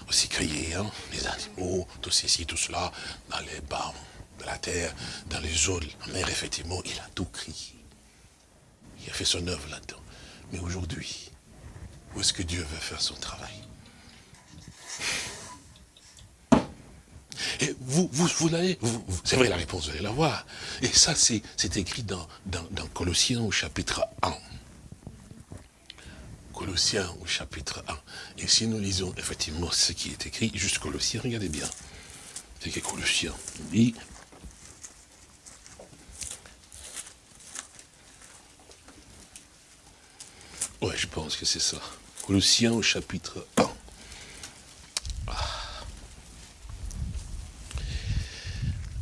aussi créer hein, les animaux, tout ceci, tout cela, dans les bas de la terre, dans les eaux la mer, effectivement, il a tout créé. Il a fait son œuvre là-dedans. Mais aujourd'hui, où est-ce que Dieu veut faire son travail? Et vous, vous, vous l'avez, c'est vrai, la réponse, vous allez la voir. Et ça, c'est écrit dans, Colossiens au chapitre 1. Colossiens au chapitre 1. Et si nous lisons effectivement ce qui est écrit, juste Colossiens, regardez bien. C'est que Colossiens dit, Ouais, je pense que c'est ça. Colossiens au chapitre 1.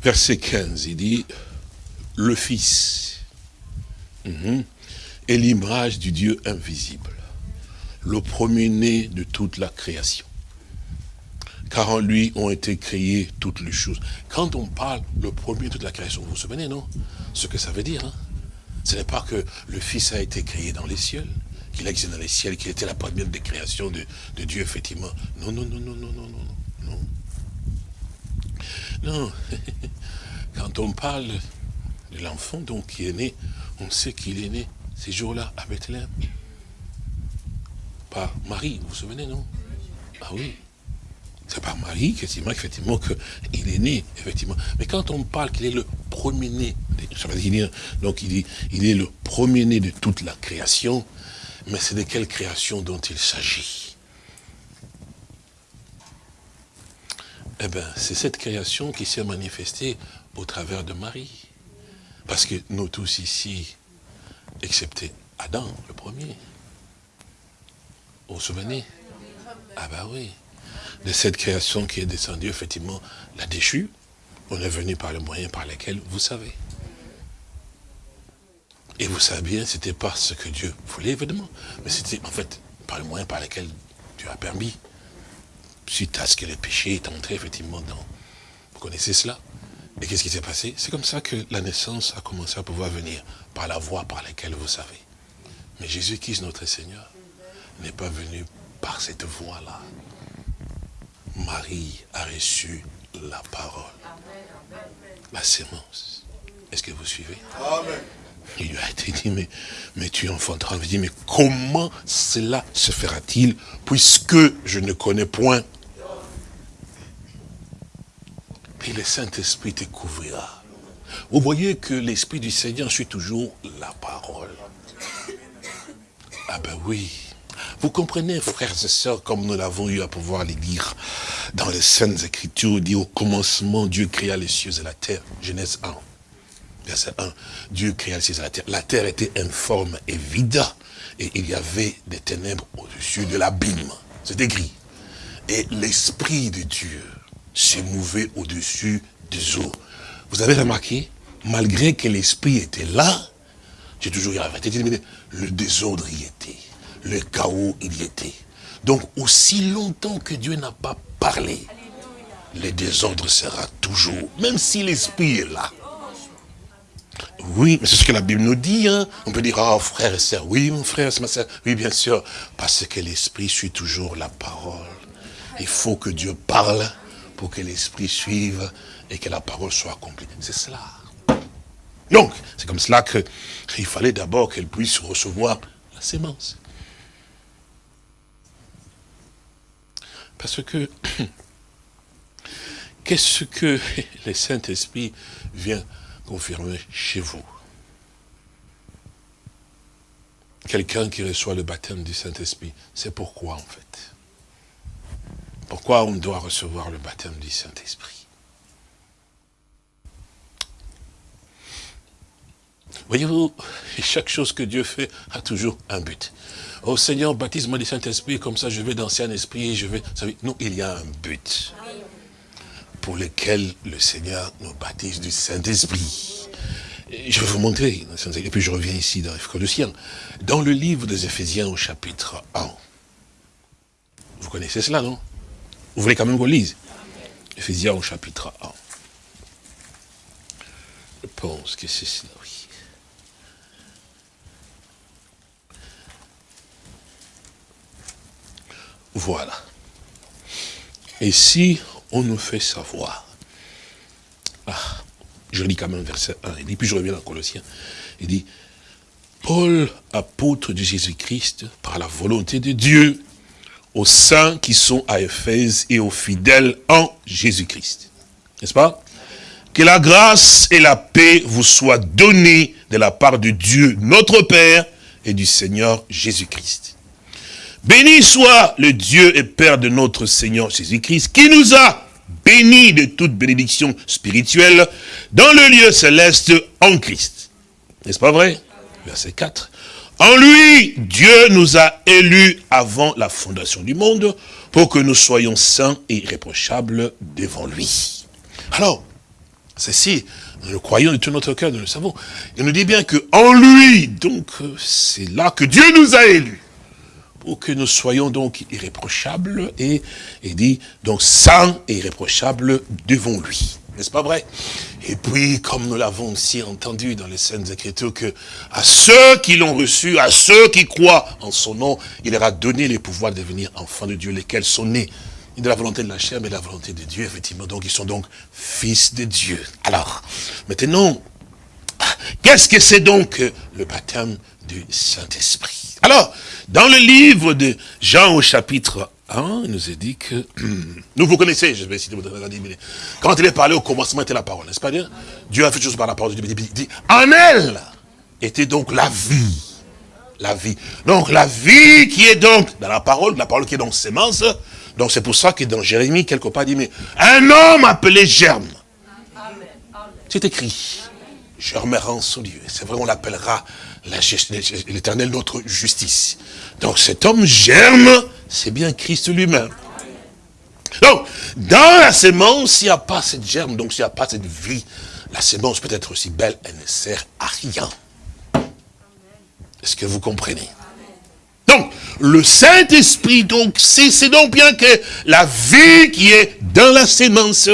Verset 15, il dit, le Fils mhm, est l'image du Dieu invisible, le premier-né de toute la création. Car en lui ont été créées toutes les choses. Quand on parle le premier de toute la création, vous vous souvenez, non? Ce que ça veut dire, hein? Ce n'est pas que le Fils a été créé dans les cieux, qu'il a existé dans les cieux, qu'il était la première des créations de, de Dieu, effectivement. Non, non, non, non, non, non, non. Non, quand on parle de l'enfant qui est né, on sait qu'il est né ces jours-là à Bethléem. Par Marie, vous vous souvenez, non? Ah oui. C'est par Marie, effectivement, effectivement qu'il est né, effectivement. Mais quand on parle qu'il est le premier-né, dire, donc il est le premier-né de toute la création, mais c'est de quelle création dont il s'agit? Eh bien, c'est cette création qui s'est manifestée au travers de Marie. Parce que nous tous ici, excepté Adam, le premier, vous vous souvenez Ah ben oui. De cette création qui est descendue, effectivement, la déchue, on est venu par le moyen par lequel vous savez. Et vous savez bien, c'était pas ce que Dieu voulait, évidemment, mais c'était en fait par le moyen par lequel Dieu a permis suite à ce que le péché est entré effectivement dans... Vous connaissez cela Et qu'est-ce qui s'est passé? C'est comme ça que la naissance a commencé à pouvoir venir, par la voie par laquelle vous savez. Mais Jésus-Christ, notre Seigneur, n'est pas venu par cette voie-là. Marie a reçu la parole, la sémence. Est-ce que vous suivez? Amen. Il lui a été dit, mais, mais tu enfanteras. Il dit, mais comment cela se fera-t-il, puisque je ne connais point Et le Saint-Esprit te. Vous voyez que l'Esprit du Seigneur suit toujours la parole. Ah ben oui. Vous comprenez, frères et sœurs, comme nous l'avons eu à pouvoir les lire dans les Saintes Écritures, dit au commencement, Dieu créa les cieux et la terre. Genèse 1. Verset 1. Dieu créa les cieux et la terre. La terre était informe et vide. Et il y avait des ténèbres au-dessus de l'abîme. C'est écrit. Et l'Esprit de Dieu s'est mouvé au-dessus des eaux. vous avez remarqué, malgré que l'esprit était là, j'ai toujours le désordre y était, le chaos y était. Donc aussi longtemps que Dieu n'a pas parlé, le désordre sera toujours, même si l'esprit est là. Oui, mais c'est ce que la Bible nous dit. Hein. On peut dire, ah, frère et sœur, oui, mon frère, c'est ma sœur. Oui, bien sûr, parce que l'esprit suit toujours la parole. Il faut que Dieu parle pour que l'esprit suive et que la parole soit accomplie. C'est cela. Donc, c'est comme cela qu'il fallait d'abord qu'elle puisse recevoir la sémence. Parce que, qu'est-ce que le Saint-Esprit vient confirmer chez vous? Quelqu'un qui reçoit le baptême du Saint-Esprit, c'est pourquoi en fait? Pourquoi on doit recevoir le baptême du Saint-Esprit Voyez-vous, chaque chose que Dieu fait a toujours un but. Oh Seigneur, baptise-moi du Saint-Esprit, comme ça je vais danser un esprit je vais... Non, il y a un but pour lequel le Seigneur nous baptise du Saint-Esprit. Je vais vous montrer, et puis je reviens ici dans sien. Dans le livre des Éphésiens au chapitre 1, vous connaissez cela, non? Vous voulez quand même qu'on lise Éphésiens au chapitre 1. Je pense que c'est cela, oui. Voilà. Et si on nous fait savoir, ah, je lis quand même verset 1, et puis je reviens dans Colossiens, il dit, Paul, apôtre de Jésus-Christ, par la volonté de Dieu, aux saints qui sont à Éphèse et aux fidèles en Jésus-Christ. N'est-ce pas? Que la grâce et la paix vous soient données de la part de Dieu, notre Père, et du Seigneur Jésus-Christ. Béni soit le Dieu et Père de notre Seigneur Jésus-Christ, qui nous a bénis de toute bénédiction spirituelle dans le lieu céleste en Christ. N'est-ce pas vrai? Verset 4. En lui, Dieu nous a élus avant la fondation du monde pour que nous soyons saints et irréprochables devant lui. Alors, ceci, nous le croyons de tout notre cœur, nous le savons. Il nous dit bien que en lui, donc, c'est là que Dieu nous a élus pour que nous soyons donc irréprochables et, et dit donc saints et irréprochables devant lui. N'est-ce pas vrai? Et puis, comme nous l'avons aussi entendu dans les scènes Écritures, que à ceux qui l'ont reçu, à ceux qui croient en son nom, il leur a donné les pouvoirs de devenir enfants de Dieu, lesquels sont nés de la volonté de la chair, mais de la volonté de Dieu, effectivement. Donc, ils sont donc fils de Dieu. Alors, maintenant, qu'est-ce que c'est donc le baptême du Saint-Esprit? Alors, dans le livre de Jean au chapitre 1, il nous est dit que, nous vous connaissez, je vais essayer de vous donner quand il est parlé au commencement était la parole, n'est-ce pas dire Dieu a fait chose par la parole de Dieu, il dit, en elle était donc la vie. La vie. Donc la vie qui est donc dans la parole, la parole qui est donc sémence, donc c'est pour ça que dans Jérémie, quelque part, il dit, mais un homme appelé Germe. C'est écrit. Germe en son Dieu. C'est vrai, on l'appellera l'éternel notre justice. Donc cet homme germe, c'est bien Christ lui-même. Donc, dans la sémence, il n'y a pas cette germe, donc s'il n'y a pas cette vie, la sémence peut être aussi belle, elle ne sert à rien. Est-ce que vous comprenez? Donc, le Saint-Esprit, donc, c'est donc bien que la vie qui est dans la sémence,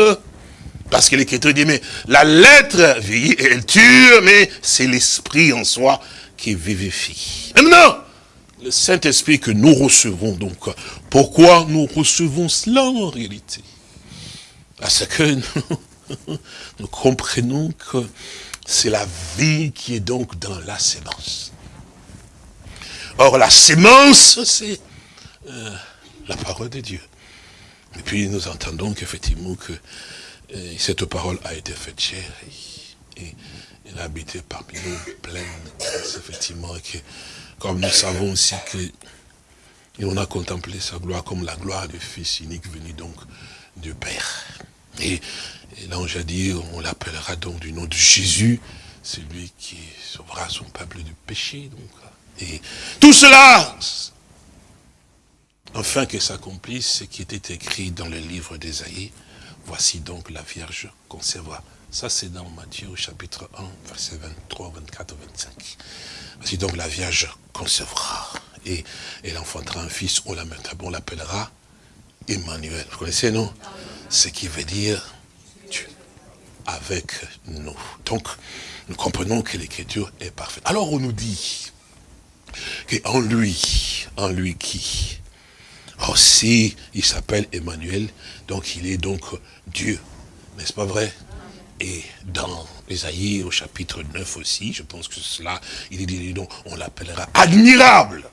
parce que l'Écriture dit, mais la lettre et elle tue, mais c'est l'Esprit en soi qui vivifie. Maintenant, le Saint-Esprit que nous recevons, donc, pourquoi nous recevons cela en réalité? Parce que nous, comprenons que c'est la vie qui est donc dans la sémence. Or, la sémence, c'est euh, la parole de Dieu. Et puis, nous entendons qu'effectivement, que euh, cette parole a été faite chair. et il a habité parmi nous pleine effectivement, et que, comme nous savons aussi que, et on a contemplé sa gloire comme la gloire du Fils unique venu donc du Père. Et, l'ange a dit, on l'appellera donc du nom de Jésus, celui qui sauvera son peuple du péché. Donc. Et tout cela, afin que s'accomplisse ce qui était écrit dans le livre d'Ésaïe, voici donc la Vierge concevra Ça, c'est dans Matthieu chapitre 1, verset 23, 24, 25. Voici donc la Vierge concevra et elle enfantera un fils, on l'appellera Emmanuel. Vous connaissez, non? Ce qui veut dire Dieu avec nous. Donc, nous comprenons que l'écriture est parfaite. Alors, on nous dit qu'en lui, en lui qui? Aussi, il s'appelle Emmanuel, donc il est donc Dieu. N'est-ce pas vrai? Et dans Esaïe au chapitre 9 aussi, je pense que cela, il dit donc, on l'appellera admirable,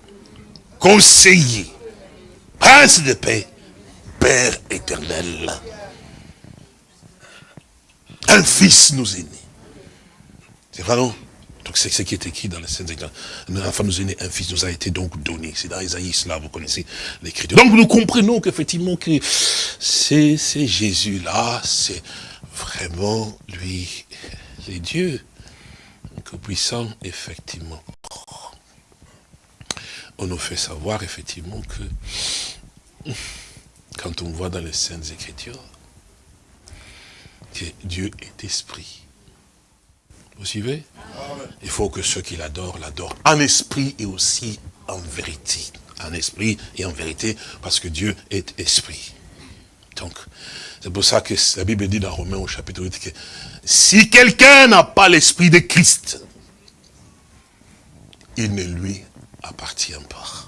conseiller, prince de paix, Père éternel. Un fils nous est né. C'est vrai, non? Donc c'est ce qui est écrit dans les Saintes Écritures. Enfin, nous est né un fils, nous a été donc donné. C'est dans Isaïe, là, vous connaissez l'écriture. Donc nous comprenons qu'effectivement que c'est Jésus-là, c'est vraiment lui, les dieux, que puissant, effectivement. On nous fait savoir, effectivement, que quand on voit dans les Saintes Écritures, que Dieu est esprit. Vous suivez? Il faut que ceux qui l'adorent, l'adorent en esprit et aussi en vérité. En esprit et en vérité, parce que Dieu est esprit. Donc, c'est pour ça que la Bible dit dans Romains au chapitre 8 que si quelqu'un n'a pas l'esprit de Christ, il ne lui appartient pas.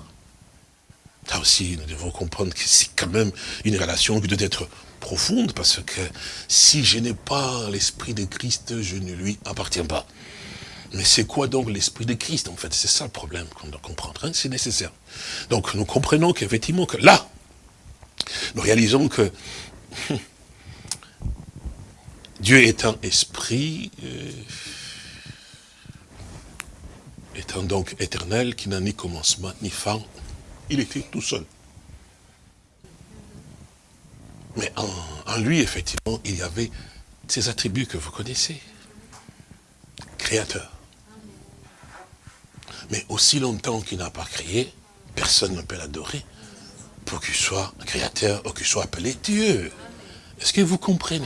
Là aussi, nous devons comprendre que c'est quand même une relation qui doit être profonde, parce que si je n'ai pas l'esprit de Christ, je ne lui appartiens pas. Mais c'est quoi donc l'esprit de Christ, en fait? C'est ça le problème qu'on doit comprendre, hein. c'est nécessaire. Donc nous comprenons qu'effectivement, que là, nous réalisons que Dieu étant esprit, euh, étant donc éternel, qui n'a ni commencement ni fin, il était tout seul. Mais en, lui, effectivement, il y avait ces attributs que vous connaissez. Créateur. Mais aussi longtemps qu'il n'a pas créé, personne ne peut l'adorer pour qu'il soit créateur ou qu'il soit appelé Dieu. Est-ce que vous comprenez?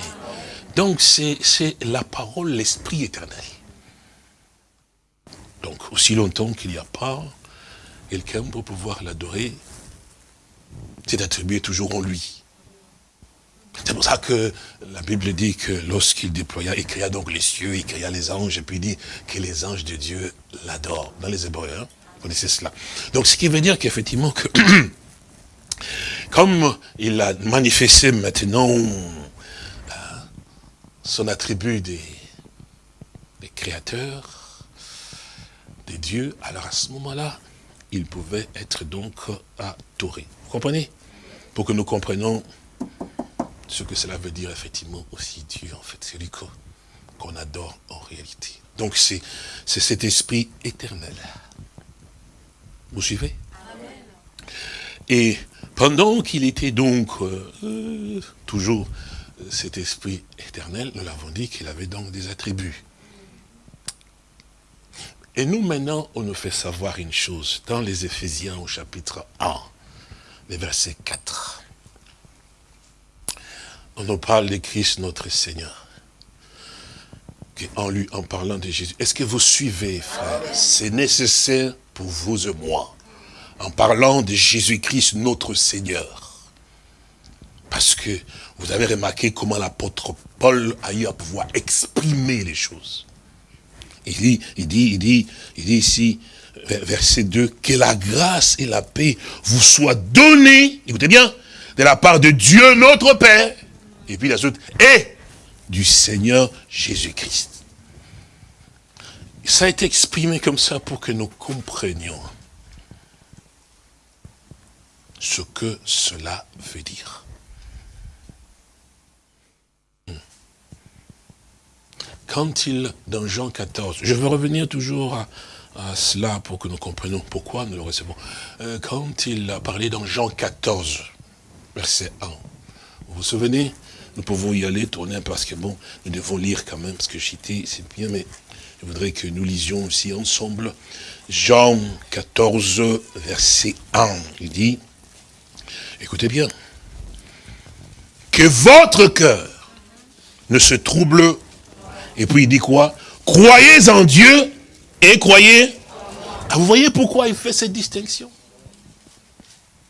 Donc c'est la parole, l'esprit éternel. Donc aussi longtemps qu'il n'y a pas quelqu'un pour pouvoir l'adorer, c'est attribué toujours en lui. C'est pour ça que la Bible dit que lorsqu'il déploya, il créa donc les cieux, il créa les anges, et puis il dit que les anges de Dieu l'adorent. Dans les Hébreux, hein, vous connaissez cela. Donc ce qui veut dire qu'effectivement, que comme il a manifesté maintenant euh, son attribut des, des créateurs, des dieux, alors à ce moment-là, il pouvait être donc adoré. Vous comprenez? Pour que nous comprenions ce que cela veut dire effectivement aussi Dieu, en fait, c'est lui qu'on adore en réalité. Donc c'est cet esprit éternel. Vous suivez? Et pendant qu'il était donc euh, toujours cet esprit éternel, nous l'avons dit qu'il avait donc des attributs. Et nous maintenant, on nous fait savoir une chose, dans les Éphésiens au chapitre 1, les versets 4 on nous parle de Christ notre Seigneur. En lui, en parlant de Jésus. Est-ce que vous suivez, frère C'est nécessaire pour vous et moi. En parlant de Jésus-Christ notre Seigneur. Parce que vous avez remarqué comment l'apôtre Paul a eu à pouvoir exprimer les choses. Il dit, il dit, il dit, il dit ici, verset 2, que la grâce et la paix vous soient données, écoutez bien, de la part de Dieu notre Père et puis la suite, et du Seigneur Jésus-Christ. Ça a été exprimé comme ça pour que nous comprenions ce que cela veut dire. Hmm. Quand il, dans Jean 14, je veux revenir toujours à, cela pour que nous comprenions pourquoi nous le recevons. Euh, quand il a parlé dans Jean 14, verset 1, vous vous souvenez? Nous pouvons y aller, tourner, parce que bon, nous devons lire quand même, parce que j'étais, c'est bien, mais je voudrais que nous lisions aussi ensemble. Jean 14, verset 1, il dit, écoutez bien, que votre cœur ne se trouble Et puis il dit quoi? Croyez en Dieu et croyez. Ah, vous voyez pourquoi il fait cette distinction?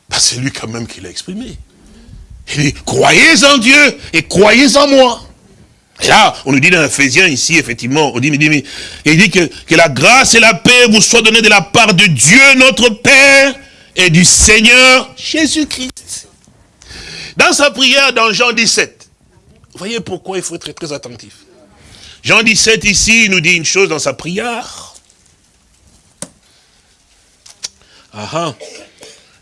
Bah, C'est lui quand même qui l'a exprimé. Il dit, croyez en Dieu et croyez en moi. Et là, on nous dit dans Ephésiens ici, effectivement, on dit, mais, il dit que, que la grâce et la paix vous soient données de la part de Dieu, notre Père, et du Seigneur Jésus-Christ. Dans sa prière dans Jean 17, vous voyez pourquoi il faut être très, attentif. Jean 17 ici, il nous dit une chose dans sa prière. Ah, ah.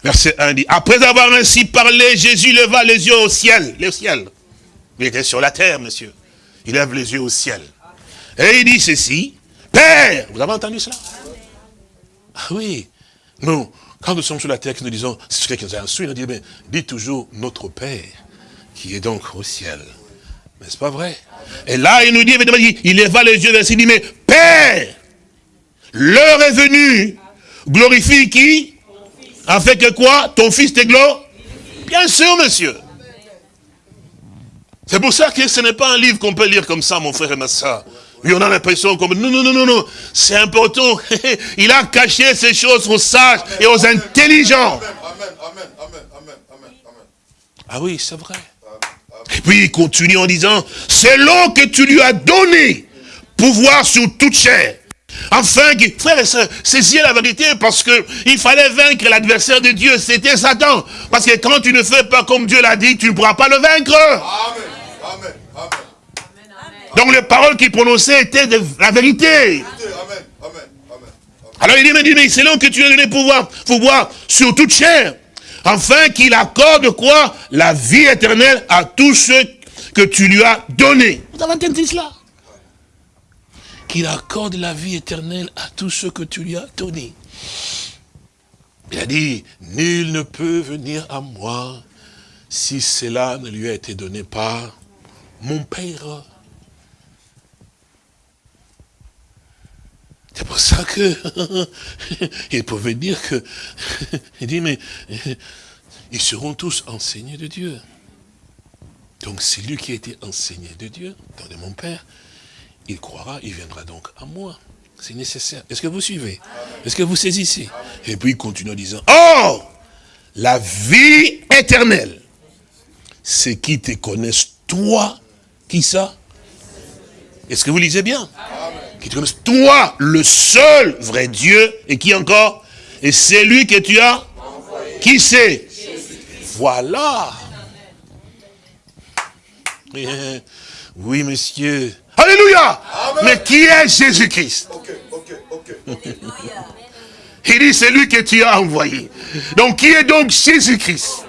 Verset 1 dit, après avoir ainsi parlé, Jésus leva les yeux au ciel, le ciel. Il était sur la terre, monsieur. Il lève les yeux au ciel. Et il dit ceci, Père, vous avez entendu cela? Ah oui, nous, quand nous sommes sur la terre, nous disons, c'est ce qui nous a instruit, nous dit, mais dis toujours notre Père, qui est donc au ciel. Mais c'est pas vrai. Et là, il nous dit, il lève les yeux vers il dit, mais Père, l'heure est venue, glorifie qui? Que quoi? Ton fils t'églo Bien sûr, monsieur. C'est pour ça que ce n'est pas un livre qu'on peut lire comme ça, mon frère et ma soeur. Oui, on a l'impression comme... Non, non, non, non, non. C'est important. Il a caché ces choses aux sages et aux intelligents. Amen, amen, amen, amen, amen. Ah oui, c'est vrai. Et puis il continue en disant, c'est l'eau que tu lui as donné, pouvoir sur toute chair. Enfin, frères et sœurs, saisissez la vérité parce que il fallait vaincre l'adversaire de Dieu, c'était Satan. Parce que quand tu ne fais pas comme Dieu l'a dit, tu ne pourras pas le vaincre. Amen. Amen. Amen. Donc les paroles qu'il prononçait étaient de la vérité. Alors il dit, mais, mais c'est là que tu as donné pouvoir, pouvoir sur toute chair, afin qu'il accorde quoi? La vie éternelle à tous ceux que tu lui as donné. Vous avez entendu cela? Qu'il accorde la vie éternelle à tous ceux que tu lui as donné. Il a dit, nul ne peut venir à moi si cela ne lui a été donné par mon Père. C'est pour ça que il pouvait dire que il dit mais ils seront tous enseignés de Dieu. Donc c'est lui qui a été enseigné de Dieu, dans mon Père, il croira, il viendra donc à moi. C'est nécessaire. Est-ce que vous suivez? Est-ce que vous saisissez? Et puis il continue en disant, Oh! La vie éternelle, c'est qui te connaissent toi, qui ça Est-ce que vous lisez bien? Qui te toi, le seul vrai Dieu, et qui encore? Et c'est lui que tu as? Qui c'est? Voilà. Oui, monsieur. Alléluia. Mais qui est Jésus-Christ? Il dit, c'est lui que tu as envoyé. Donc, qui est donc Jésus-Christ?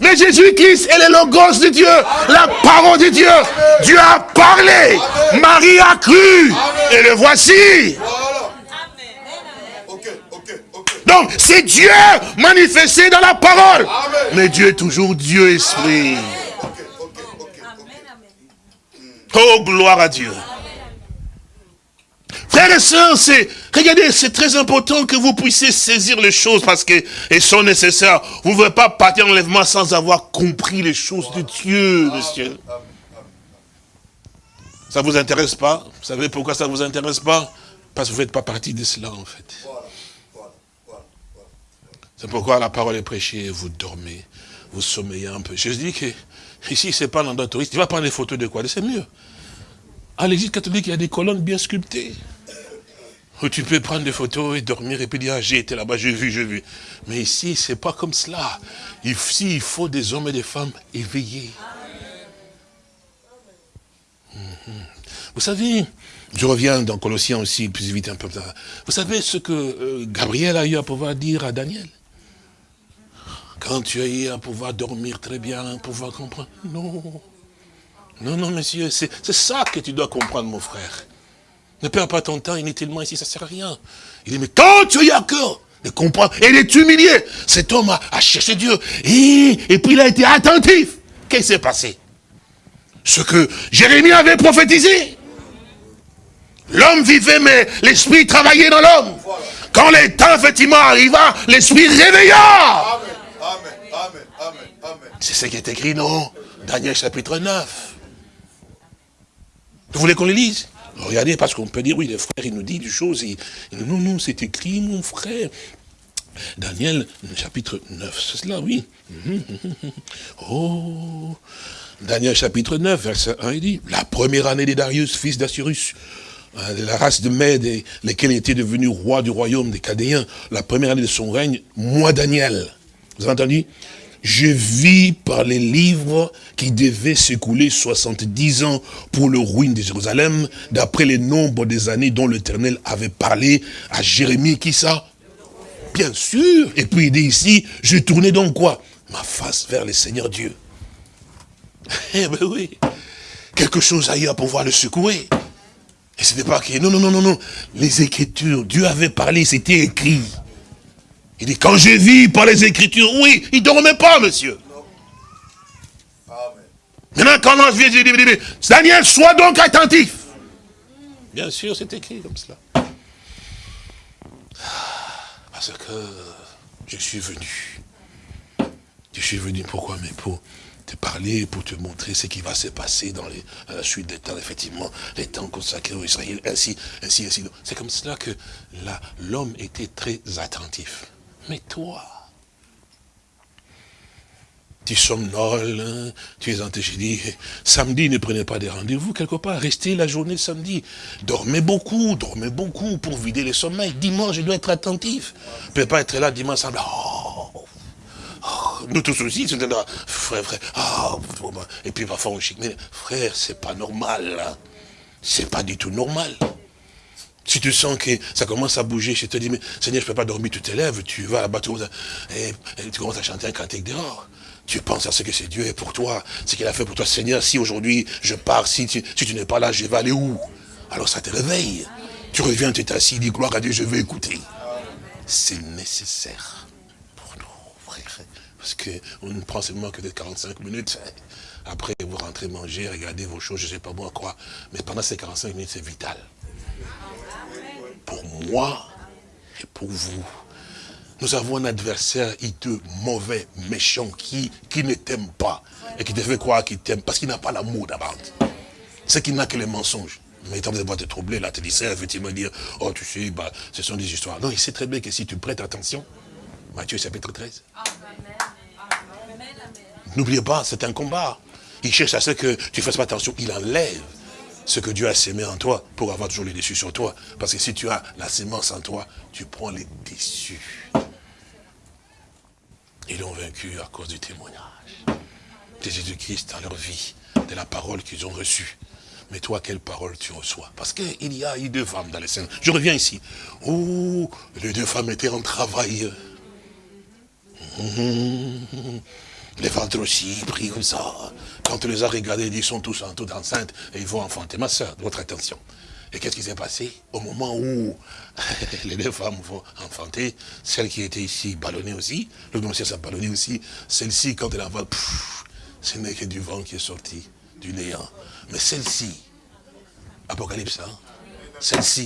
Mais Jésus-Christ est le de Dieu, la parole de Dieu. Dieu a parlé, Marie a cru, et le voici. Donc, c'est Dieu manifesté dans la parole. Mais Dieu est toujours Dieu esprit. Oh, gloire à Dieu. Frères et c'est, regardez, c'est très important que vous puissiez saisir les choses parce qu'elles sont nécessaires. Vous ne pouvez pas partir en enlèvement sans avoir compris les choses de Dieu, monsieur. Ça vous intéresse pas? Vous savez pourquoi ça vous intéresse pas? Parce que vous ne faites pas partie de cela, en fait. C'est pourquoi la parole est prêchée et vous dormez, vous sommeillez un peu. Je dis que ici, ce n'est pas un endroit touriste. Tu vas prendre des photos de quoi? C'est mieux. À l'église catholique, il y a des colonnes bien sculptées. Où tu peux prendre des photos et dormir et puis dire, ah, j'ai été là-bas, j'ai vu, j'ai vu. Mais ici, c'est pas comme cela. Ici, il faut des hommes et des femmes éveillés. Mhm. Vous savez, je reviens dans Colossiens aussi, plus vite un peu. Vous savez ce que euh, Gabriel a eu à pouvoir dire à Daniel? Quand tu as eu à pouvoir dormir très bien, pouvoir comprendre. Non. Non, non, monsieur, c'est ça que tu dois comprendre, mon frère. Ne perds pas ton temps inutilement ici, ça ne sert à rien. Il dit, mais quand tu as cœur de comprendre et d'être humilié, cet homme a, cherché Dieu. Et, et puis il a été attentif. Qu'est-ce qui s'est passé? Ce que Jérémie avait prophétisé. L'homme vivait, mais l'esprit travaillait dans l'homme. Quand le temps, effectivement, arriva, l'esprit réveilla. C'est ce qui est écrit, non? Daniel chapitre 9. Vous voulez qu'on le lise? Regardez, parce qu'on peut dire, oui, les frères, il nous dit des choses. Non, non, c'est écrit, mon frère. Daniel, chapitre 9, c'est cela, oui. Oh, Daniel chapitre 9, verset 1, il dit, la première année de Darius, fils d'Assyrus, hein, de la race de Mède, lesquels était devenu roi du royaume des Cadéens, la première année de son règne, moi Daniel, vous avez entendu? Je vis par les livres qui devaient s'écouler 70 ans pour le ruine de Jérusalem, d'après les nombres des années dont l'Éternel avait parlé à Jérémie, qui ça? Bien sûr. Et puis il dit ici, je tournais donc quoi? Ma face vers le Seigneur Dieu. Eh ben oui, quelque chose ailleurs pour pouvoir le secouer. Et ce n'était pas que, non, non, non, non, non. Les Écritures, Dieu avait parlé, c'était écrit. Il dit, quand je vis par les Écritures, oui, il ne dormait pas, monsieur. Maintenant, quand l'ange vient, je dis, Daniel, sois donc attentif. Bien sûr, c'est écrit comme cela. Parce que je suis venu. Je suis venu pourquoi Mais pour te parler, pour te montrer ce qui va se passer dans les, la suite des temps, effectivement, les temps consacrés aux Israël, ainsi, ainsi, ainsi. C'est comme cela que l'homme était très attentif. Mais toi, tu somnoles, hein, tu es en j'ai dit, samedi, ne prenez pas des rendez-vous quelque part, restez la journée samedi. Dormez beaucoup, dormez beaucoup pour vider les sommeils. Dimanche, je dois être attentif. Je ne peux pas être là dimanche, samedi. Oh, oh, nous tous aussi, frère, frère, oh, et puis parfois on chic. Mais frère, c'est pas normal. Hein. C'est pas du tout normal. Si tu sens que ça commence à bouger, je te dis, mais Seigneur, je ne peux pas dormir, tu te lèves, tu vas là-bas, tu, tu commences à chanter un cantique dehors. Tu penses à ce que c'est Dieu est pour toi, ce qu'il a fait pour toi. Seigneur, si aujourd'hui je pars, si tu, tu n'es pas là, je vais aller où? Alors ça te réveille. Tu reviens, tu es assis, dis gloire à Dieu, je vais écouter. C'est nécessaire pour nous, frères. Parce qu'on ne prend seulement que des 45 minutes. Après, vous rentrez manger, regardez vos choses, je ne sais pas moi quoi. Mais pendant ces 45 minutes, c'est vital. Pour moi et pour vous. Nous avons un adversaire hideux, mauvais, méchant, qui, qui ne t'aime pas. Et qui te fait croire qu'il t'aime, parce qu'il n'a pas l'amour d'abord. C'est qu'il n'a que les mensonges. Mais tant de te troubler, là, te ça, effectivement, dire, oh, tu sais, bah, ce sont des histoires. Non, il sait très bien que si tu prêtes attention, Matthieu chapitre 13. N'oubliez pas, c'est un combat. Il cherche à ce que tu fasses pas attention, il enlève ce que Dieu a sémé en toi pour avoir toujours les déçus sur toi. Parce que si tu as la sémence en toi, tu prends les déçus. Ils l'ont vaincu à cause du témoignage de Jésus-Christ dans leur vie, de la parole qu'ils ont reçue. Mais toi, quelle parole tu reçois? Parce qu'il y a eu deux femmes dans les scènes. Je reviens ici. Oh, les deux femmes étaient en travail. Les ventres aussi, pris comme ça. Quand on les a regardés, ils sont tous en toute enceinte et ils vont enfanter. Ma soeur, votre attention. Et qu'est-ce qui s'est passé? Au moment où les deux femmes vont enfanter, celle qui était ici ballonnée aussi, le monsieur s'est ballonné aussi, celle-ci, quand elle envoie, ce n'est que du vent qui est sorti, du néant. Mais celle-ci, Apocalypse, hein, celle-ci,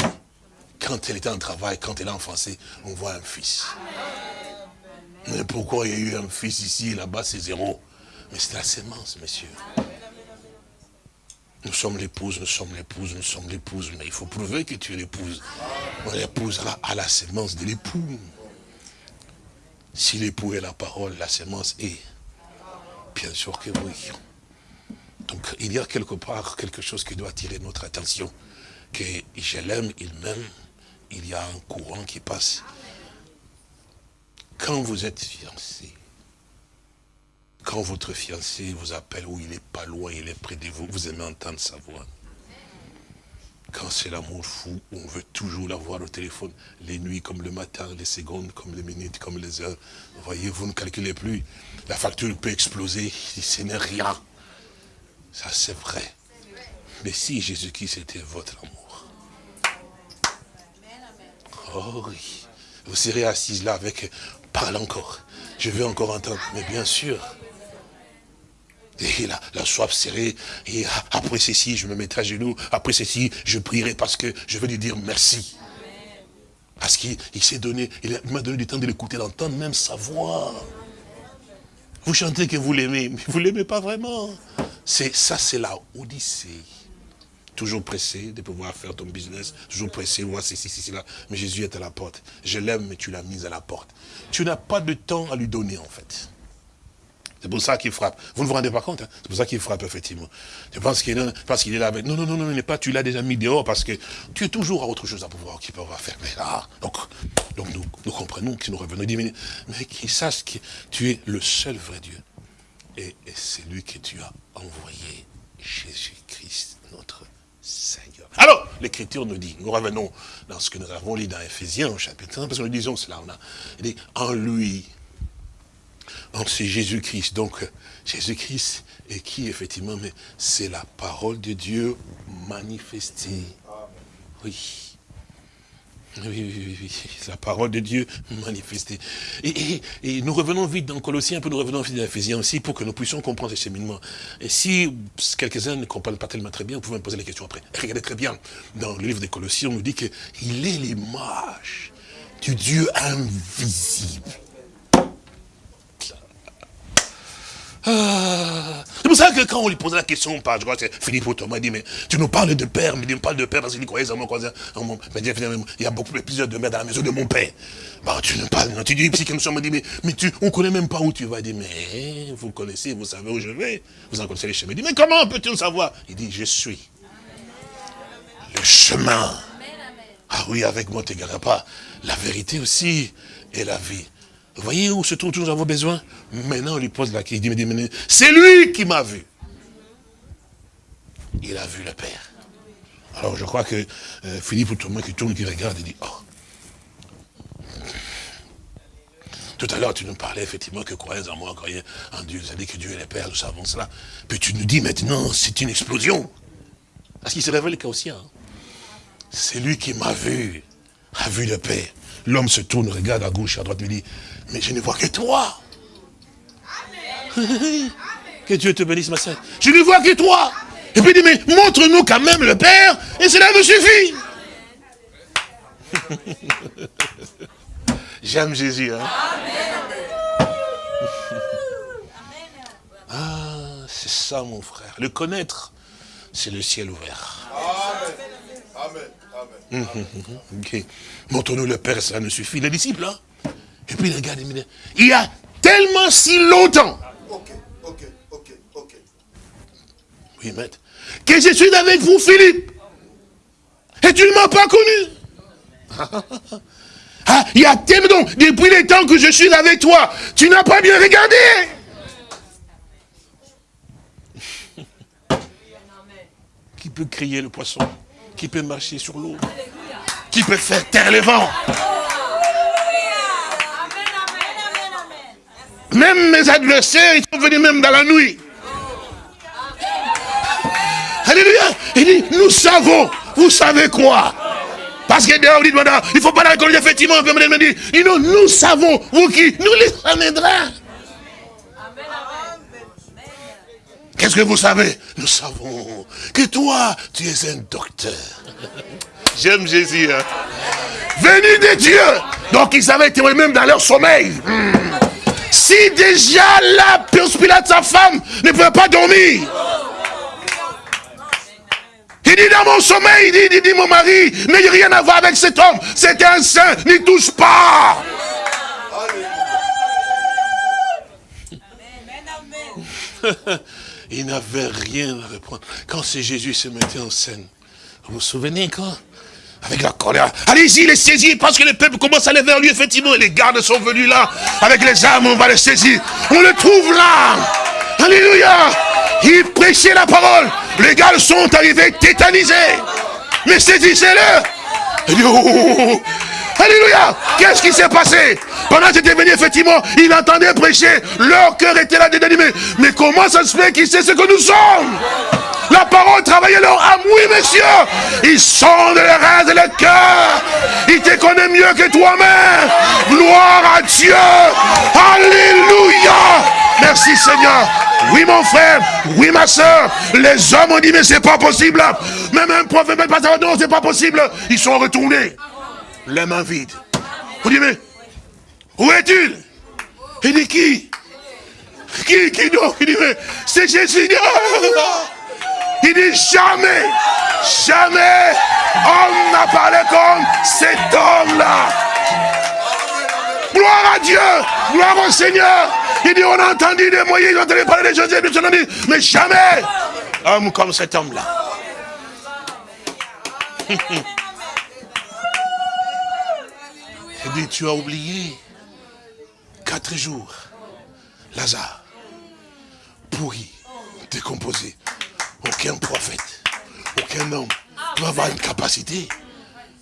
quand elle était en travail, quand elle a enfancé, on voit un fils. Mais pourquoi il y a eu un fils ici et là-bas, c'est zéro Mais c'est la sémence, messieurs. Nous sommes l'épouse, nous sommes l'épouse, nous sommes l'épouse. Mais il faut prouver que tu es l'épouse. On épousera à la sémence de l'époux. Si l'époux est la parole, la sémence est. Bien sûr que oui. Donc il y a quelque part quelque chose qui doit attirer notre attention. Que je l'aime, il m'aime. Il y a un courant qui passe. Quand vous êtes fiancé, quand votre fiancé vous appelle, ou il n'est pas loin, il est près de vous, vous aimez entendre sa voix. Quand c'est l'amour fou, on veut toujours l'avoir au téléphone, les nuits comme le matin, les secondes comme les minutes, comme les heures. Vous voyez, vous ne calculez plus. La facture peut exploser, ce n'est rien. Ça, c'est vrai. Mais si Jésus-Christ était votre amour. Oh oui. Vous serez assise là avec, parle encore. Je veux encore entendre. Mais bien sûr, et la, la soif serrée, et après ceci, je me mettrai à genoux, après ceci, je prierai parce que je veux lui dire merci. Parce qu'il s'est donné, il m'a donné du temps de l'écouter, d'entendre même sa voix. Vous chantez que vous l'aimez, mais vous ne l'aimez pas vraiment. Ça, c'est la Odyssée toujours pressé de pouvoir faire ton business, toujours pressé, voir ceci, ceci, là. Mais Jésus est à la porte. Je l'aime, mais tu l'as mis à la porte. Tu n'as pas de temps à lui donner, en fait. C'est pour ça qu'il frappe. Vous ne vous rendez pas compte, hein? c'est pour ça qu'il frappe, effectivement. Je pense qu'il qu'il est là avec... Non, non, non, non, il n'est pas, tu l'as déjà mis dehors parce que tu es toujours à autre chose à pouvoir, peut avoir faire. Mais là, donc, donc nous, comprenons que nous revenons. Mais, mais qu'il sache que tu es le seul vrai Dieu. Et, et c'est lui que tu as envoyé, Jésus-Christ, notre Seigneur. Alors, l'Écriture nous dit, nous revenons dans ce que nous avons lu dans Ephésiens, au chapitre 1, parce que nous disons cela, on a, il dit, en lui, c'est Jésus-Christ. Donc, Jésus-Christ est qui, effectivement Mais c'est la parole de Dieu manifestée. Oui. Oui, oui, oui, la parole de Dieu manifestée. Et, nous revenons vite dans Colossiens, peu nous revenons vite dans Ephésiens aussi, pour que nous puissions comprendre ce cheminement. Et si quelques-uns ne comprennent pas tellement très bien, vous pouvez me poser la question après. Regardez très bien, dans le livre des Colossiens, on nous dit qu'il est l'image du Dieu invisible. Ah. C'est pour ça que quand on lui posait la question, par, je crois que c'est Philippe Thomas, il dit, mais tu nous parles de père, mais il me parle de père parce qu'il croyait en mon Mais il y a beaucoup plusieurs de mères dans la maison de mon père. Bah, tu nous parles, tu dis, si quelqu'un me dit, mais, mais tu, on connaît même pas où tu vas. Il dit, mais vous connaissez, vous savez où je vais. Vous en connaissez les chemins. Il dit, mais comment peut-il savoir? Il dit, je suis le chemin. Ah oui, avec moi, tu n'égareras pas. La vérité aussi et la vie. Vous voyez où se trouve nous avons besoin Maintenant, on lui pose la question. Il dit, c'est lui qui m'a vu. Il a vu le Père. Alors, je crois que euh, Philippe ou Thomas qui tourne, qui regarde, il dit, oh. Tout à l'heure, tu nous parlais effectivement que croyez en moi, croyez en Dieu. Vous avez dit que Dieu est le Père, nous savons cela. Puis tu nous dis maintenant, c'est une explosion? Parce qu'il se révèle qu'au sien. C'est lui qui m'a vu, a vu le Père. L'homme se tourne, regarde à gauche, à droite, il dit, mais je ne vois que toi. que Dieu te bénisse, ma soeur. Je ne vois que toi. Et puis il dit, mais montre-nous quand même le Père, et cela me suffit. J'aime Jésus. Hein? Ah, c'est ça mon frère. Le connaître, c'est le ciel ouvert. Amen. Amen. Amen. Montre-nous le Père, ça nous suffit. Les disciples, hein et puis regarde, il y a tellement si longtemps. Ok, ok, ok, ok. Oui, maître. Que je suis avec vous, Philippe. Et tu ne m'as pas connu. Ah, il y a tellement donc, depuis les temps que je suis avec toi, tu n'as pas bien regardé. Qui peut crier le poisson? Qui peut marcher sur l'eau? Qui peut faire taire les vents Même mes adversaires, ils sont venus même dans la nuit. Alléluia. Il dit, nous savons. Vous savez quoi? Parce que dehors, il dit, il ne faut pas la reconnaître effectivement. Il dit, nous, nous savons. Vous qui Nous les amènerons. Qu'est-ce que vous savez? Nous savons que toi, tu es un docteur. J'aime Jésus. Hein? Venu de Dieu. Donc ils avaient été même dans leur sommeil. Hmm. Si déjà la de sa femme ne peut pas dormir. Il dit dans mon sommeil, il dit, il dit mon mari, n'ayez rien à voir avec cet homme. C'est un saint, n'y touche pas. il n'avait rien à reprendre. Quand c'est Jésus se mettait en scène, vous vous souvenez quand? Avec la colère. Allez-y, les saisir, parce que le peuple commence à aller vers lui, effectivement. Et les gardes sont venus là, avec les armes, on va les saisir. On le trouve là. Alléluia. Il prêchait la parole. Les gardes sont arrivés tétanisés. Mais saisissez-le. Oh, Alléluia. Qu'est-ce qui s'est passé? Pendant qu'il était venu, effectivement, il entendait prêcher. Leur cœur était là désanimé. Mais comment ça se fait qu'il sait ce que nous sommes? La parole travaillait leur âme. Oui, messieurs. Ils sont de les reins et le cœur. Ils te connaissent mieux que toi-même. Gloire à Dieu. Alléluia. Merci Seigneur. Oui mon frère, oui ma soeur, les hommes ont dit mais c'est pas possible. Même un prophète, pas non c'est pas possible. Ils sont retournés, les mains vides. Vous dites mais où est-il? Il dit qui? Qui Qui donc? Il dit mais c'est Jésus. Il dit jamais. Jamais on n'a parlé comme cet homme-là. Gloire à Dieu, gloire au Seigneur. Il dit, on a entendu des moyens, on a entendu parler de Joseph, mais jamais homme comme cet homme-là. Tu as oublié quatre jours, Lazare, pourri, décomposé. Aucun prophète, aucun homme peut avoir une capacité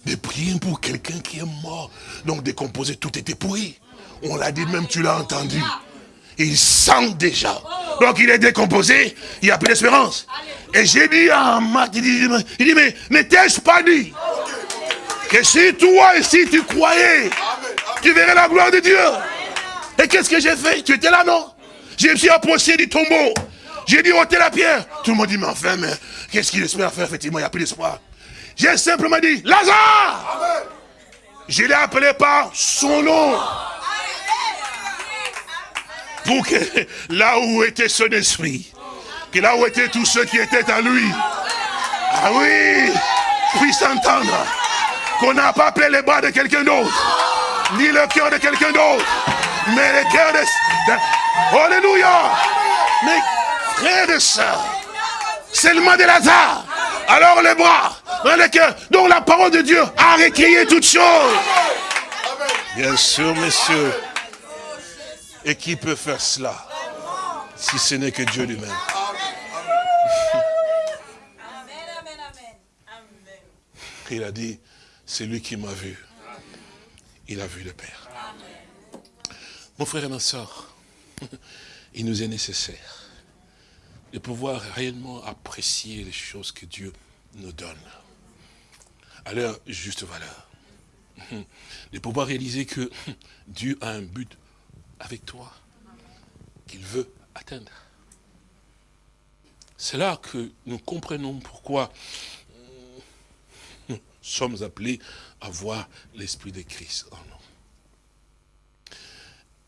de prier pour quelqu'un qui est mort. Donc décomposé, tout était pourri. On l'a dit, même tu l'as entendu. Il sent déjà. Donc il est décomposé, il n'y a plus d'espérance. Et j'ai dit à Marc, il dit, il dit mais, mais t'ai-je pas dit? Que si toi, si tu croyais, tu verrais la gloire de Dieu. Et qu'est-ce que j'ai fait? Tu étais là, non? Je me suis approché du tombeau. J'ai dit, ôtez la pierre. Tout le monde dit, mais enfin, mais qu'est-ce qu'il espère faire? Effectivement, il n'y a plus d'espoir. J'ai simplement dit, Lazare Je l'ai appelé par son nom. Pour que là où était son esprit, que là où étaient tous ceux qui étaient à lui, ah oui, puissent entendre qu'on n'a pas appelé les bras de quelqu'un d'autre, ni le cœur de quelqu'un d'autre, mais le cœur de... Alléluia Mais frère de ça, seulement de Lazare, alors les bras, le cœur, donc la parole de Dieu a récréé toutes choses. Bien sûr, messieurs. Et qui peut faire cela si ce n'est que Dieu lui-même? Il a dit, c'est lui qui m'a vu. Il a vu le Père. Mon frère et ma soeur, il nous est nécessaire de pouvoir réellement apprécier les choses que Dieu nous donne à leur juste valeur. De pouvoir réaliser que Dieu a un but avec toi qu'il veut atteindre. C'est là que nous comprenons pourquoi sommes appelés à voir l'Esprit de Christ en nous.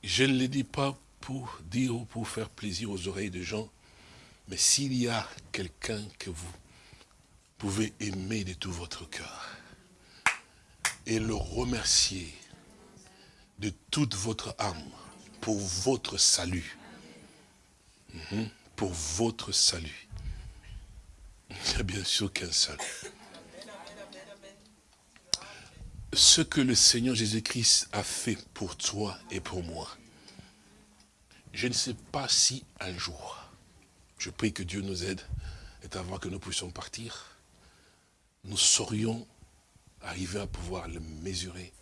Je ne le dis pas pour dire ou pour faire plaisir aux oreilles des gens, mais s'il y a quelqu'un que vous pouvez aimer de tout votre cœur et le remercier de toute votre âme pour votre salut, mhm, pour votre salut, il n'y a bien sûr qu'un seul. Ce que le Seigneur Jésus-Christ a fait pour toi et pour moi, je ne sais pas si un jour, je prie que Dieu nous aide, et avant que nous puissions partir, nous saurions arriver à pouvoir le mesurer.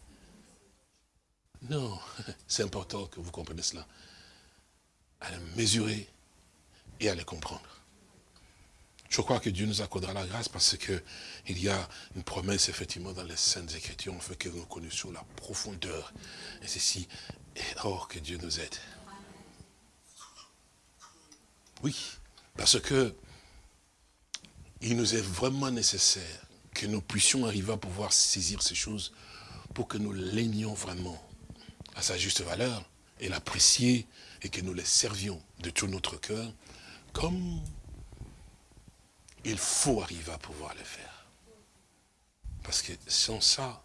Non, c'est important que vous compreniez cela. À le mesurer et à le comprendre. Je crois que Dieu nous accordera la grâce parce qu'il y a une promesse effectivement dans les Saintes Écritures, en fait que nous connaissions la profondeur. Et ceci, or que Dieu nous aide. Oui, parce que il nous est vraiment nécessaire que nous puissions arriver à pouvoir saisir ces choses pour que nous l'aimions vraiment à sa juste valeur et l'apprécier et que nous les servions de tout notre cœur comme il faut arriver à pouvoir le faire. Parce que sans ça,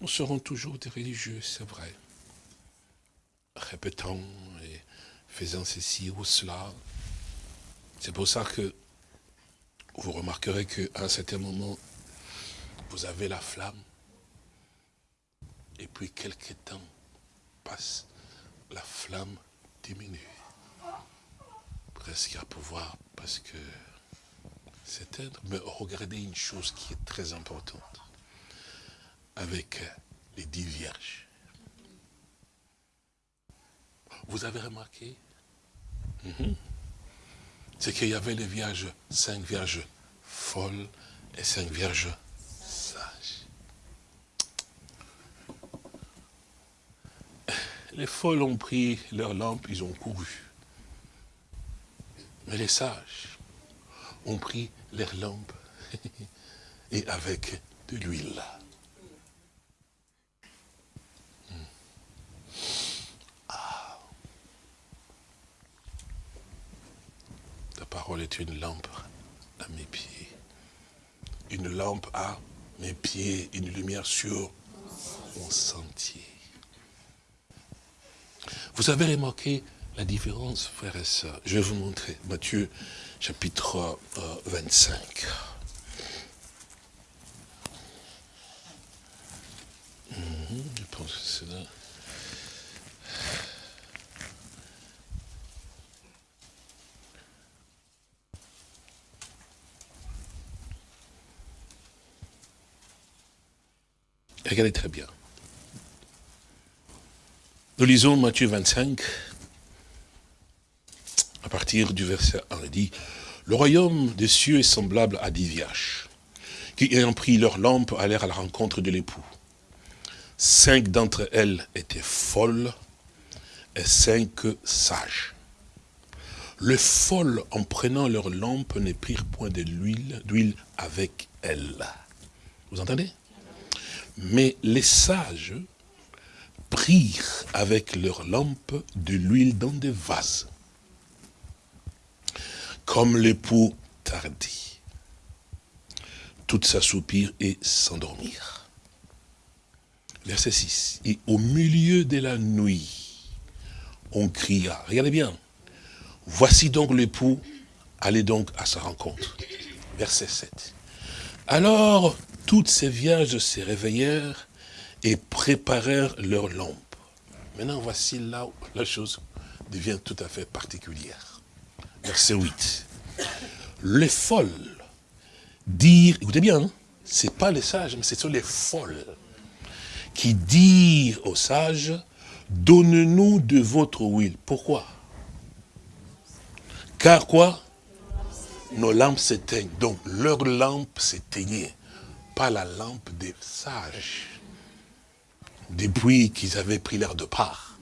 nous serons toujours des religieux, c'est vrai. Répétant et faisant ceci ou cela. C'est pour ça que vous remarquerez qu'à un certain moment, vous avez la flamme. Et puis quelques temps passe, la flamme diminue. Presque à pouvoir, parce que s'éteindre. Mais regardez une chose qui est très importante. Avec les dix vierges. Vous avez remarqué? Mhm c'est qu'il y avait les vierges, cinq vierges folles et cinq vierges sages. Les folles ont pris leur lampe, ils ont couru. Mais les sages ont pris leurs lampes et avec de l'huile. parole est une lampe à mes pieds une lampe à mes pieds, une lumière sur mon sentier. Vous avez remarqué la différence, frères et sœurs Je vais vous montrer. Matthieu, chapitre 25. Euh, mhm, je pense que c'est là. Regardez très bien. Nous lisons Matthieu 25, à partir du verset 1, il dit, « Le royaume des cieux est semblable à dix vierges, qui ayant pris leur lampe allèrent à la rencontre de l'époux. Cinq d'entre elles étaient folles et cinq sages. Les folles, en prenant leur lampe, ne prirent point d'huile avec elles. Vous entendez? Mais les sages prirent avec leur lampe de l'huile dans des vases. Comme l'époux tardit, toutes s'assoupirent et s'endormirent. Verset 6. Et au milieu de la nuit, on cria. Regardez bien. Voici donc l'époux, allez donc à sa rencontre. Verset 7. Alors, toutes ces vierges se réveillèrent et préparèrent leurs lampes. Maintenant, voici là où la chose devient tout à fait particulière. Verset 8. Les folles dirent, écoutez bien, hein, ce n'est pas les sages, mais ce sont les folles qui dirent aux sages, donne-nous de votre huile. Pourquoi? Car quoi? Nos lampes s'éteignent. Donc, leur lampe s'éteignait, pas la lampe des sages depuis qu'ils avaient pris l'air de part,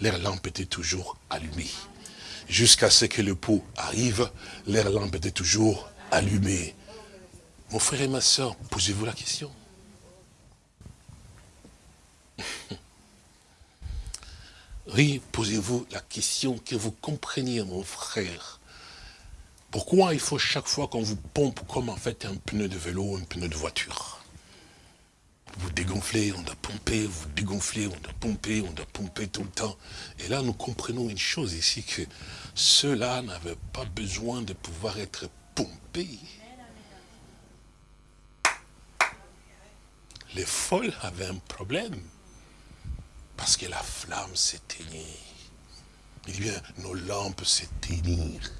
leur lampe était toujours allumée. Jusqu'à ce que le pot arrive, leur lampe était toujours allumée. Mon frère et ma soeur, posez-vous la question. Oui, posez-vous la question que vous compreniez, mon frère. Pourquoi il faut chaque fois qu'on vous pompe comme en fait un pneu de vélo, un pneu de voiture? Vous dégonflez, on doit pomper, vous dégonflez, on doit pomper, on doit pomper tout le temps. Et là, nous comprenons une chose ici, que ceux-là n'avaient pas besoin de pouvoir être pompés. Les folles avaient un problème, parce que la flamme s'éteignait. Il dit bien, nos lampes s'éteignirent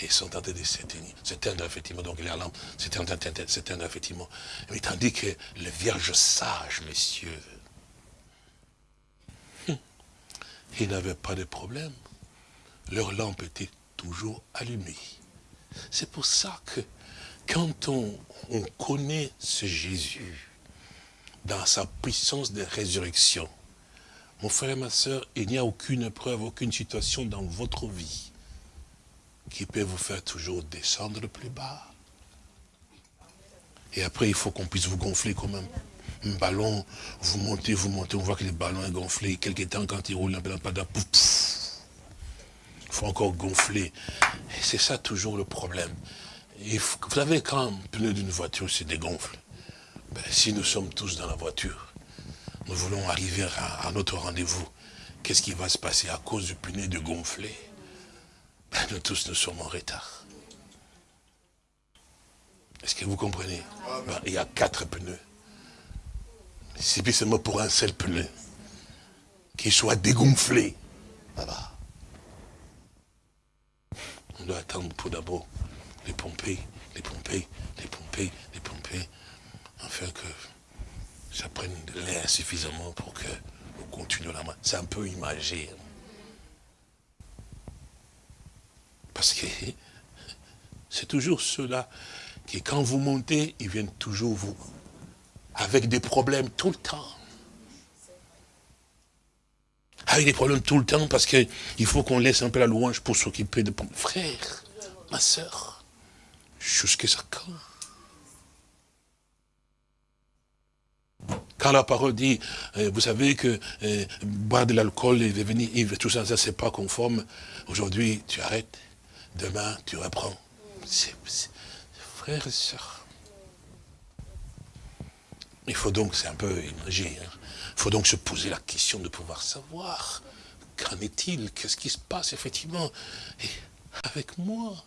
et sont en train de s'éteindre. S'éteindre, effectivement, donc les lampes s'éteindre, effectivement. Mais tandis que les vierges sages, messieurs, ils n'avaient pas de problème. Leur lampe était toujours allumée. C'est pour ça que quand on, on connaît ce Jésus, dans sa puissance de résurrection, mon frère et ma soeur, il n'y a aucune épreuve, aucune situation dans votre vie qui peut vous faire toujours descendre plus bas. Et après, il faut qu'on puisse vous gonfler comme un, ballon. Vous montez, vous montez, on voit que le ballon est gonflé. Quelque temps, quand il roule, un peu pouf, il faut encore gonfler. C'est ça toujours le problème. vous savez, quand un pneu d'une voiture se dégonfle, ben, si nous sommes tous dans la voiture, nous voulons arriver à, à notre rendez-vous, qu'est-ce qui va se passer à cause du pneu de gonfler? Nous tous, nous sommes en retard. Est-ce que vous comprenez? Ben, Il y a quatre pneus. C'est seulement pour un seul pneu. Qu'il soit dégonflé. On doit attendre pour d'abord les pomper, les pomper, les pomper, les pomper, afin que ça prenne de l'air suffisamment pour que nous continuions la main. C'est un peu imagé. Parce que c'est toujours ceux-là qui, quand vous montez, ils viennent toujours vous, avec des problèmes tout le temps. Avec des problèmes tout le temps, parce qu'il faut qu'on laisse un peu la louange pour s'occuper de... Frère, ma soeur, jusqu'à ça quand Quand la parole dit, euh, vous savez que euh, boire de l'alcool et devenir tout ça, ça c'est pas conforme. Aujourd'hui, tu arrêtes. Demain, tu reprends. Frères et sœurs, Il faut donc, c'est un peu magie, hein. il faut donc se poser la question de pouvoir savoir qu'en est-il, qu'est-ce qui se passe effectivement avec moi.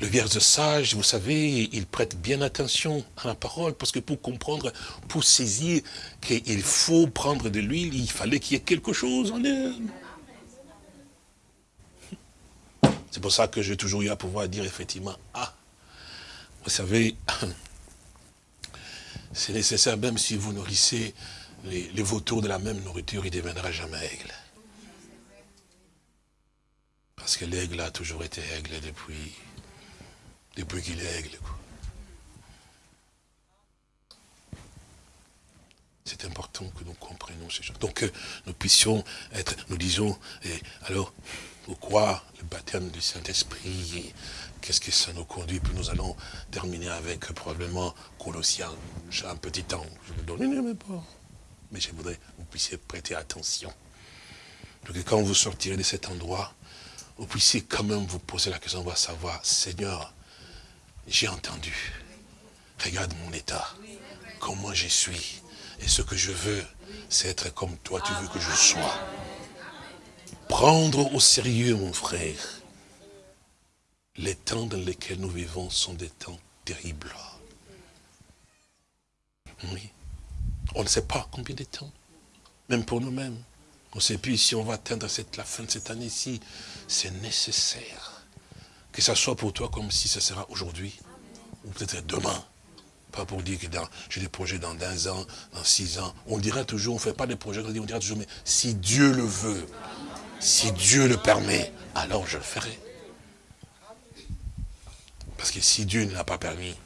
Le vierge sage, vous savez, il prête bien attention à la parole, parce que pour comprendre, pour saisir qu'il faut prendre de l'huile, il fallait qu'il y ait quelque chose en elle. C'est pour ça que j'ai toujours eu à pouvoir dire effectivement, ah, vous savez, c'est nécessaire, même si vous nourrissez les, vautours de la même nourriture, il ne deviendra jamais aigle. Parce que l'aigle a toujours été aigle depuis, depuis qu'il est aigle. C'est important que nous comprenions ces choses. Donc que nous puissions être, nous disons, et alors, pourquoi le baptême du Saint-Esprit Qu'est-ce que ça nous conduit? Puis nous allons terminer avec probablement Colossiens. J'ai un petit temps, je vous donne même pas. Mais je voudrais que vous puissiez prêter attention. Donc quand vous sortirez de cet endroit, vous puissiez quand même vous poser la question, on va savoir, Seigneur, j'ai entendu. Regarde mon état, comment je suis. Et ce que je veux, c'est être comme toi, tu veux que je sois. Prendre au sérieux, mon frère. Les temps dans lesquels nous vivons sont des temps terribles. Oui. On ne sait pas combien de temps. Même pour nous-mêmes. On ne sait plus si on va atteindre la fin de cette année-ci. C'est nécessaire. Que ça soit pour toi comme si ce sera aujourd'hui. Ou peut-être demain. Pas pour dire que j'ai des projets dans 15 ans, dans 6 ans. On dira toujours, on ne fait pas des projets, on dira toujours, mais si Dieu le veut, si Dieu le permet, alors je le ferai. Parce que si Dieu ne l'a pas permis,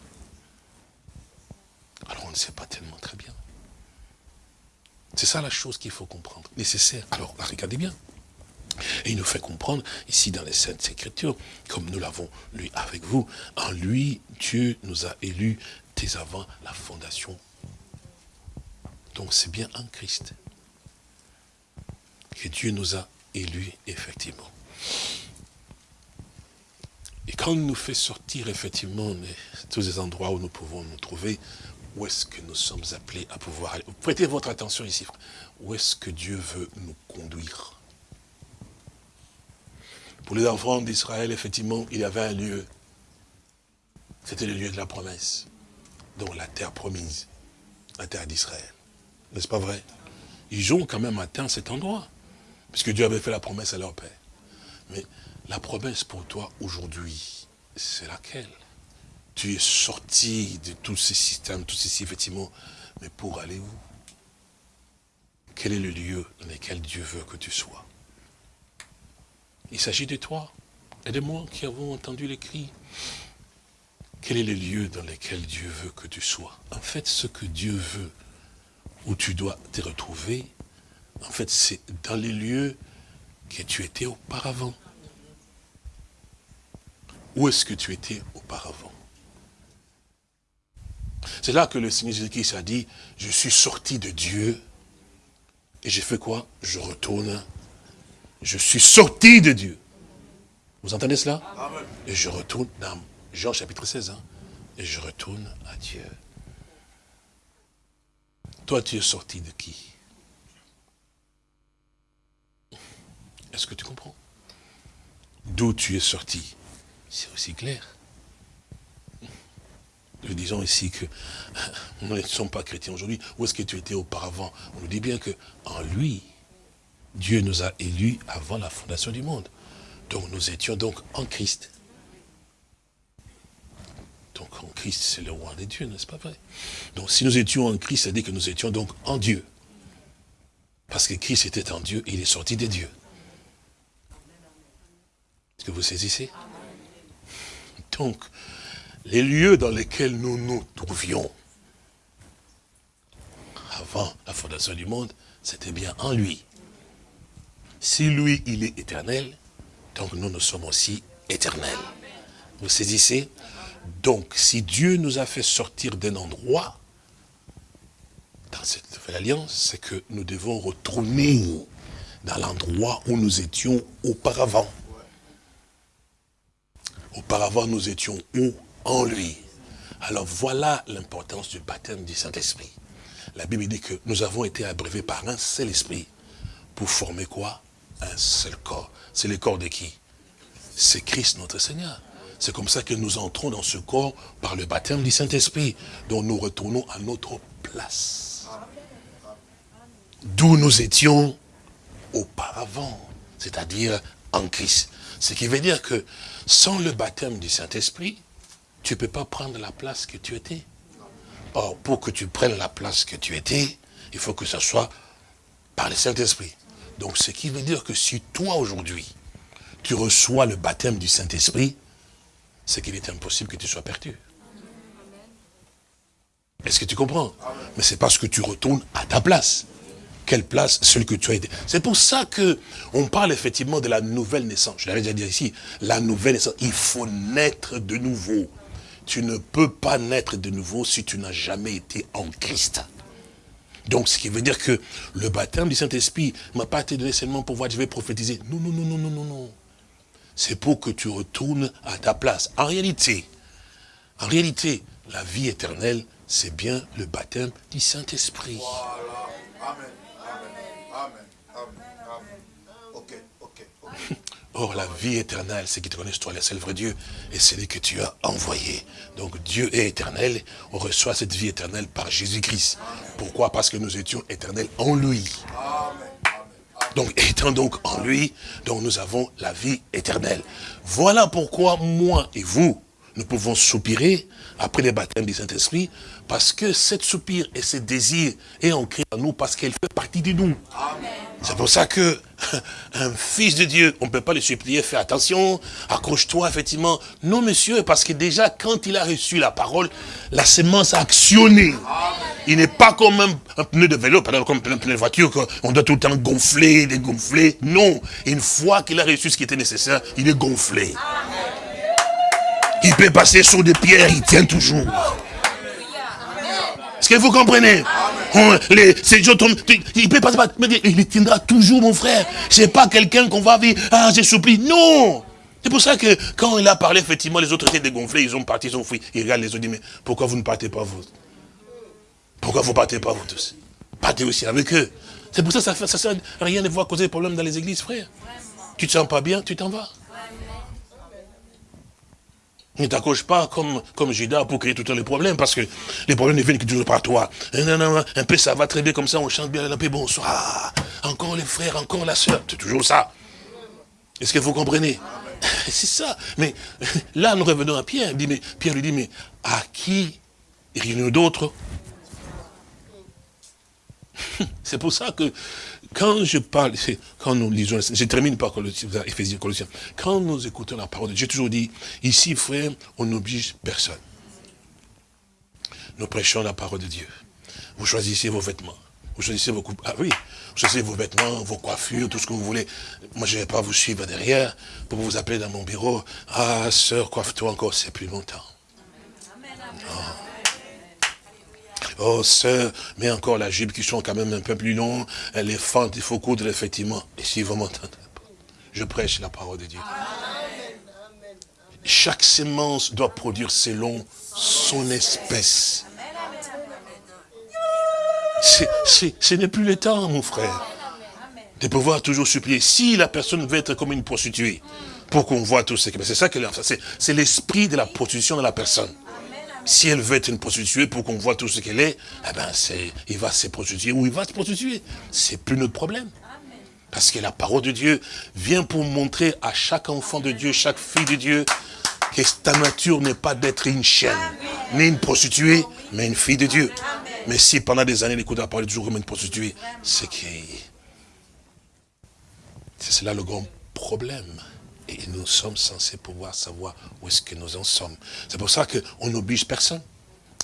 alors on ne sait pas tellement très bien. C'est ça la chose qu'il faut comprendre, nécessaire. Alors, regardez bien. Et il nous fait comprendre, ici dans les Saintes Écritures, comme nous l'avons lu avec vous, en lui, Dieu nous a élus dès avant la fondation. Donc c'est bien en Christ que Dieu nous a élus, effectivement. Et quand il nous fait sortir, effectivement, tous les endroits où nous pouvons nous trouver, où est-ce que nous sommes appelés à pouvoir aller? Prêtez votre attention ici, Où est-ce que Dieu veut nous conduire? Pour les enfants d'Israël, effectivement, il y avait un lieu. C'était le lieu de la promesse. Donc la terre promise, la terre d'Israël. N'est-ce pas vrai? Ils ont quand même atteint cet endroit. Puisque Dieu avait fait la promesse à leur père. Mais la promesse pour toi aujourd'hui, c'est laquelle? Tu es sorti de tous ces systèmes, tous ces effectivement, mais pour aller où? Quel est le lieu dans lequel Dieu veut que tu sois? Il s'agit de toi et de moi qui avons entendu les cris. Quel est le lieu dans lequel Dieu veut que tu sois? En fait, ce que Dieu veut, où tu dois te retrouver, en fait, c'est dans les lieux que tu étais auparavant. Où est-ce que tu étais auparavant? C'est là que le Seigneur Jésus-Christ a dit, je suis sorti de Dieu, et j'ai fait quoi? Je retourne. Je suis sorti de Dieu. Vous entendez cela? Et je retourne dans Jean chapitre 16, hein, et je retourne à Dieu. Toi, tu es sorti de qui? Est-ce que tu comprends? D'où tu es sorti? C'est aussi clair. Nous disons ici que nous ne sommes pas chrétiens aujourd'hui. Où est-ce que tu étais auparavant? On nous dit bien que en lui, Dieu nous a élus avant la fondation du monde. Donc nous étions donc en Christ. Donc en Christ, c'est le roi des dieux, n'est-ce pas vrai? Donc si nous étions en Christ, ça dit que nous étions donc en Dieu. Parce que Christ était en Dieu et il est sorti des dieux. Est-ce que vous saisissez Donc, les lieux dans lesquels nous nous trouvions avant la fondation du monde, c'était bien en lui. Si lui, il est éternel, donc nous, nous sommes aussi éternels. Vous saisissez Donc, si Dieu nous a fait sortir d'un endroit, dans cette nouvelle alliance, c'est que nous devons retourner dans l'endroit où nous étions auparavant. Auparavant, nous étions où? En lui. Alors voilà l'importance du baptême du Saint-Esprit. La Bible dit que nous avons été abreuvés par un seul esprit pour former quoi? Un seul corps. C'est le corps de qui? C'est Christ notre Seigneur. C'est comme ça que nous entrons dans ce corps par le baptême du Saint-Esprit, dont nous retournons à notre place. D'où nous étions auparavant, c'est-à-dire en Christ. Ce qui veut dire que sans le baptême du Saint-Esprit, tu ne peux pas prendre la place que tu étais. Or, pour que tu prennes la place que tu étais, il faut que ce soit par le Saint-Esprit. Donc, ce qui veut dire que si toi, aujourd'hui, tu reçois le baptême du Saint-Esprit, c'est qu'il est impossible que tu sois perdu. Est-ce que tu comprends? Mais c'est parce que tu retournes à ta place. Quelle place Celle que tu as été. C'est pour ça que on parle effectivement de la nouvelle naissance. Je l'avais déjà dit ici. La nouvelle naissance. Il faut naître de nouveau. Tu ne peux pas naître de nouveau si tu n'as jamais été en Christ. Donc, ce qui veut dire que le baptême du Saint-Esprit m'a pas été donné seulement pour voir, je vais prophétiser. Non, non, non, non, non, non, non. C'est pour que tu retournes à ta place. En réalité, en réalité, la vie éternelle, c'est bien le baptême du Saint-Esprit. Or, la vie éternelle, c'est qui te connaissent toi, le seul vrai Dieu, et c'est lui que tu as envoyé. Donc, Dieu est éternel, on reçoit cette vie éternelle par Jésus-Christ. Pourquoi? Parce que nous étions éternels en lui. Donc, étant donc en lui, donc nous avons la vie éternelle. Voilà pourquoi moi et vous, nous pouvons soupirer après les baptêmes du Saint-Esprit, parce que cette soupir et ce désir est ancré en nous, parce qu'elle fait partie de nous. C'est pour ça que un fils de Dieu, on ne peut pas le supplier, fais attention, accroche-toi, effectivement. Non, monsieur, parce que déjà, quand il a reçu la parole, la sémence a actionné. Il n'est pas comme un, pneu de vélo, comme un pneu de voiture, qu'on doit tout le temps gonfler, dégonfler. Non, une fois qu'il a reçu ce qui était nécessaire, il est gonflé. Il peut passer sur des pierres, il tient toujours. Est-ce que vous comprenez? Les, ces gens il peut pas, il tiendra toujours, mon frère. C'est pas quelqu'un qu'on va vivre, ah, j'ai soupli. Non! C'est pour ça que quand il a parlé, effectivement, les autres étaient dégonflés, ils ont parti, ils ont fui. Ils regardent les autres, disent, mais pourquoi vous ne partez pas, vous? Pourquoi vous ne partez pas, vous tous? Partez aussi avec eux. C'est pour ça que ça, ça sert à rien de voir causer des problèmes dans les églises, frère. Tu te sens pas bien, tu t'en vas. Ne t'accroche pas comme, comme Judas pour créer tout les problèmes, parce que les problèmes ne viennent que toujours par toi. Un peu ça va très bien comme ça, on chante bien la paix, bonsoir. Encore les frères, encore la soeur, c'est toujours ça. Est-ce que vous comprenez? C'est ça. Mais là, nous revenons à Pierre. Dit, mais, Pierre lui dit, mais à qui? Rien d'autre C'est pour ça que quand je parle, quand nous lisons, je termine par Ephésiens, Colossiens, quand nous écoutons la parole de Dieu, j'ai toujours dit, ici, frère, on n'oblige personne. Nous prêchons la parole de Dieu. Vous choisissez vos vêtements. Vous choisissez vos coupes. Ah oui, vous choisissez vos vêtements, vos coiffures, tout ce que vous voulez. Moi, je ne vais pas vous suivre derrière pour vous appeler dans mon bureau. Ah, sœur, coiffe-toi encore, c'est plus longtemps. Oh, sœur, mais encore la jupe qui sont quand même un peu plus longs, les fentes, il faut coudre effectivement. Et si vous m'entendez je prêche la parole de Dieu. Chaque sémence doit produire selon son espèce. ce n'est plus le temps, mon frère, de pouvoir toujours supplier. Si la personne veut être comme une prostituée, pour qu'on voit tout ce que... C'est ça que c'est l'esprit de la prostitution de la personne si elle veut être une prostituée pour qu'on voit tout ce qu'elle est, eh ben c'est, il va se prostituer ou il va se prostituer. C'est plus notre problème. Parce que la parole de Dieu vient pour montrer à chaque enfant de Dieu, chaque fille de Dieu, que ta nature n'est pas d'être une chienne, ni une prostituée, mais une fille de Dieu. Mais si pendant des années, elle écoute la parole toujours comme une prostituée, c'est que... C'est là le grand problème. Et nous sommes censés pouvoir savoir où est-ce que nous en sommes. C'est pour ça qu'on n'oblige personne.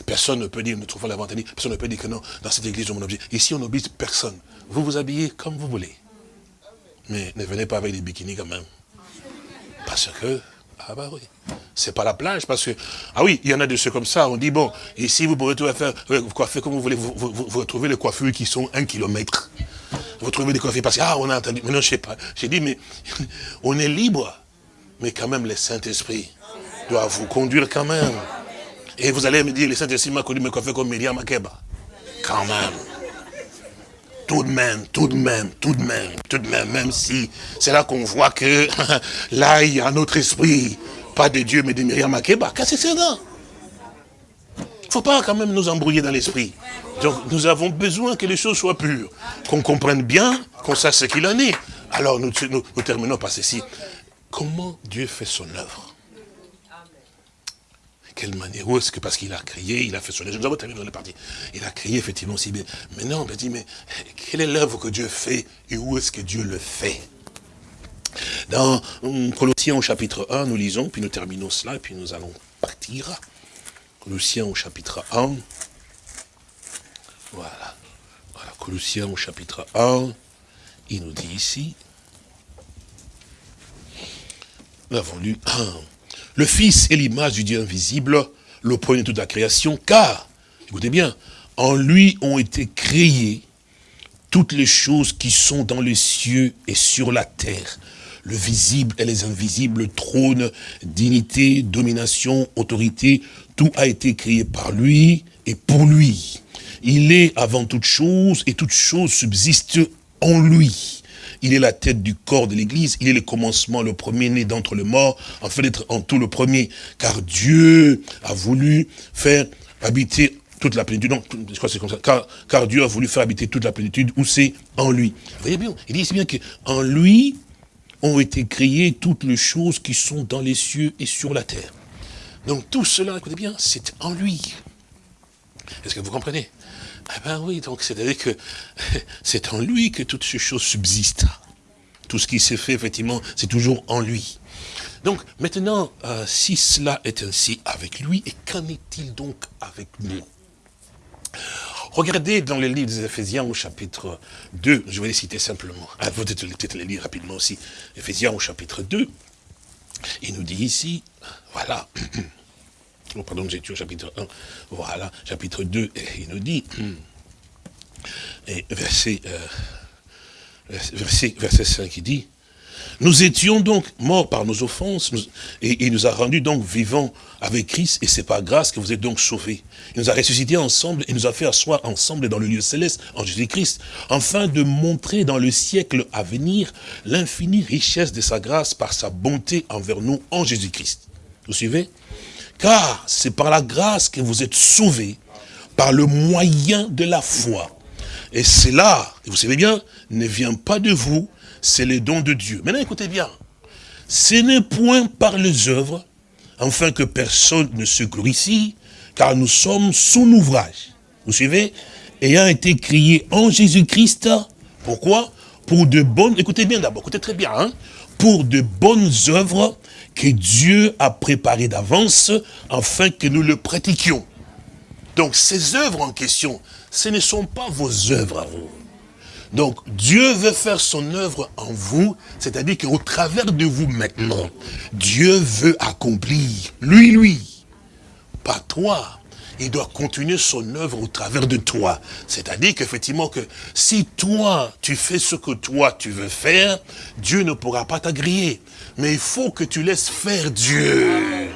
Personne ne peut dire, nous trouvons l'avantage, personne ne peut dire que non, dans cette église, on oblige. Ici, on n'oblige personne. Vous vous habillez comme vous voulez. Mais ne venez pas avec des bikinis quand même. Parce que, ah bah oui, c'est pas la plage, parce que, ah oui, il y en a de ceux comme ça, on dit, bon, ici, vous pouvez tout faire, vous coiffer comme vous voulez, vous, vous, vous, retrouvez les coiffures qui sont un kilomètre. Vous trouvez des coiffures parce que, ah, on a entendu, mais non, je sais pas. J'ai dit, mais on est libre. Mais quand même, le Saint-Esprit doit vous conduire quand même. Et vous allez me dire, le Saint-Esprit m'a connu me coiffer comme Myriam Makeba. Quand même. Tout de même, tout de même, tout de même, tout de même, même si c'est là qu'on voit que là, il y a un autre esprit, pas de Dieu, mais de Myriam Makeba. Qu'est-ce que c'est ça Il ne faut pas quand même nous embrouiller dans l'esprit. Donc, nous avons besoin que les choses soient pures, qu'on comprenne bien, qu'on sache ce qu'il en est. Alors, nous, terminons par ceci. Comment Dieu fait son œuvre? Quelle manière? Où est-ce que parce qu'il a créé, il a fait son œuvre? Nous avons terminé dans la partie. Il a créé effectivement aussi bien. Mais non, on me dit, mais quelle est l'œuvre que Dieu fait et où est-ce que Dieu le fait? Dans hum, Colossiens au chapitre 1, nous lisons, puis nous terminons cela, et puis nous allons partir. Colossiens au chapitre 1. Voilà. Colossiens au chapitre 1. Il nous dit ici. Nous avons lu 1. Le Fils est l'image du Dieu invisible, le premier de toute la création, car, écoutez bien, en lui ont été créées toutes les choses qui sont dans les cieux et sur la terre, le visible et les invisibles, trône, dignité, domination, autorité, tout a été créé par lui et pour lui. Il est avant toute chose et toute chose subsiste en lui il est la tête du corps de l'Église, il est le commencement, le premier-né d'entre les morts, afin d'être en tout le premier, car Dieu a voulu faire habiter toute la plénitude, non, je crois que c'est comme ça, car, Dieu a voulu faire habiter toute la plénitude, où c'est en lui. Voyez bien, il dit ici bien qu'en lui ont été créées toutes les choses qui sont dans les cieux et sur la terre. Donc tout cela, écoutez bien, c'est en lui. Est-ce que vous comprenez? Eh ben oui, donc c'est-à-dire que c'est en lui que toutes ces choses subsistent. Tout ce qui s'est fait, effectivement, c'est toujours en lui. Donc, maintenant, euh, si cela est ainsi avec lui, et qu'en est-il donc avec nous? Regardez dans le livre des Éphésiens au chapitre 2, je vais les citer simplement. Ah, vous peut-être les lire rapidement aussi. Éphésiens au chapitre 2, il nous dit ici, voilà, oh, pardon, j'ai chapitre 1, voilà, chapitre 2, il nous dit, et verset, euh, verset, verset 5, il dit, nous étions donc morts par nos offenses, et il nous a rendus donc vivants avec Christ, et c'est par grâce que vous êtes donc sauvés. Il nous a ressuscités ensemble, et nous a fait asseoir ensemble dans le lieu céleste, en Jésus-Christ, afin de montrer dans le siècle à venir l'infinie richesse de sa grâce par sa bonté envers nous en Jésus-Christ. Vous suivez? Car c'est par la grâce que vous êtes sauvés, par le moyen de la foi. Et cela, vous savez bien, ne vient pas de vous, c'est le don de Dieu. Maintenant, écoutez bien. Ce n'est point par les œuvres, afin que personne ne se glorifie, car nous sommes son ouvrage. Vous suivez? Ayant été crié en Jésus-Christ. Pourquoi? Pour de bonnes... Écoutez bien d'abord, écoutez très bien. Hein pour de bonnes œuvres que Dieu a préparées d'avance afin que nous le pratiquions. Donc ces œuvres en question, ce ne sont pas vos œuvres à vous. Donc Dieu veut faire son œuvre en vous, c'est-à-dire qu'au travers de vous maintenant, Dieu veut accomplir, lui, lui, pas toi, il doit continuer son œuvre au travers de toi. C'est-à-dire qu'effectivement que si toi, tu fais ce que toi tu veux faire, Dieu ne pourra pas t'agréer. Mais il faut que tu laisses faire Dieu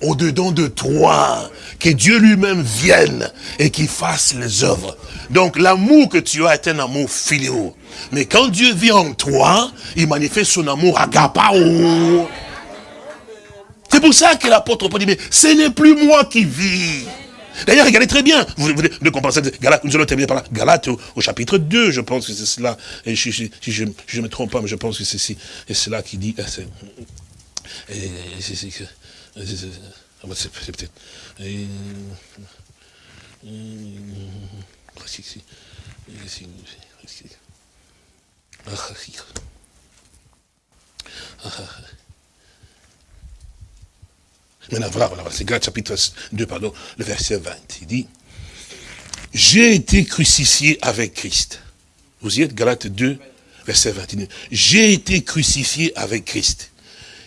au-dedans de toi, que Dieu lui-même vienne et qu'il fasse les œuvres. Donc l'amour que tu as est un amour filial. Mais quand Dieu vient en toi, il manifeste son amour agapao. C'est pour ça que l'apôtre Paul dit, mais ce n'est plus moi qui vis. D'ailleurs, regardez très bien, vous, vous de comprendre Galate, nous allons terminer par là. Galate au, chapitre 2, je pense que c'est cela. Et si, je ne me trompe pas, mais je pense que c'est cela qui dit. C'est peut-être. Maintenant, voilà, voilà c'est Galates chapitre 2, pardon, le verset 20. Il dit, j'ai été crucifié avec Christ. Vous y êtes, Galates 2, verset 20. J'ai été crucifié avec Christ.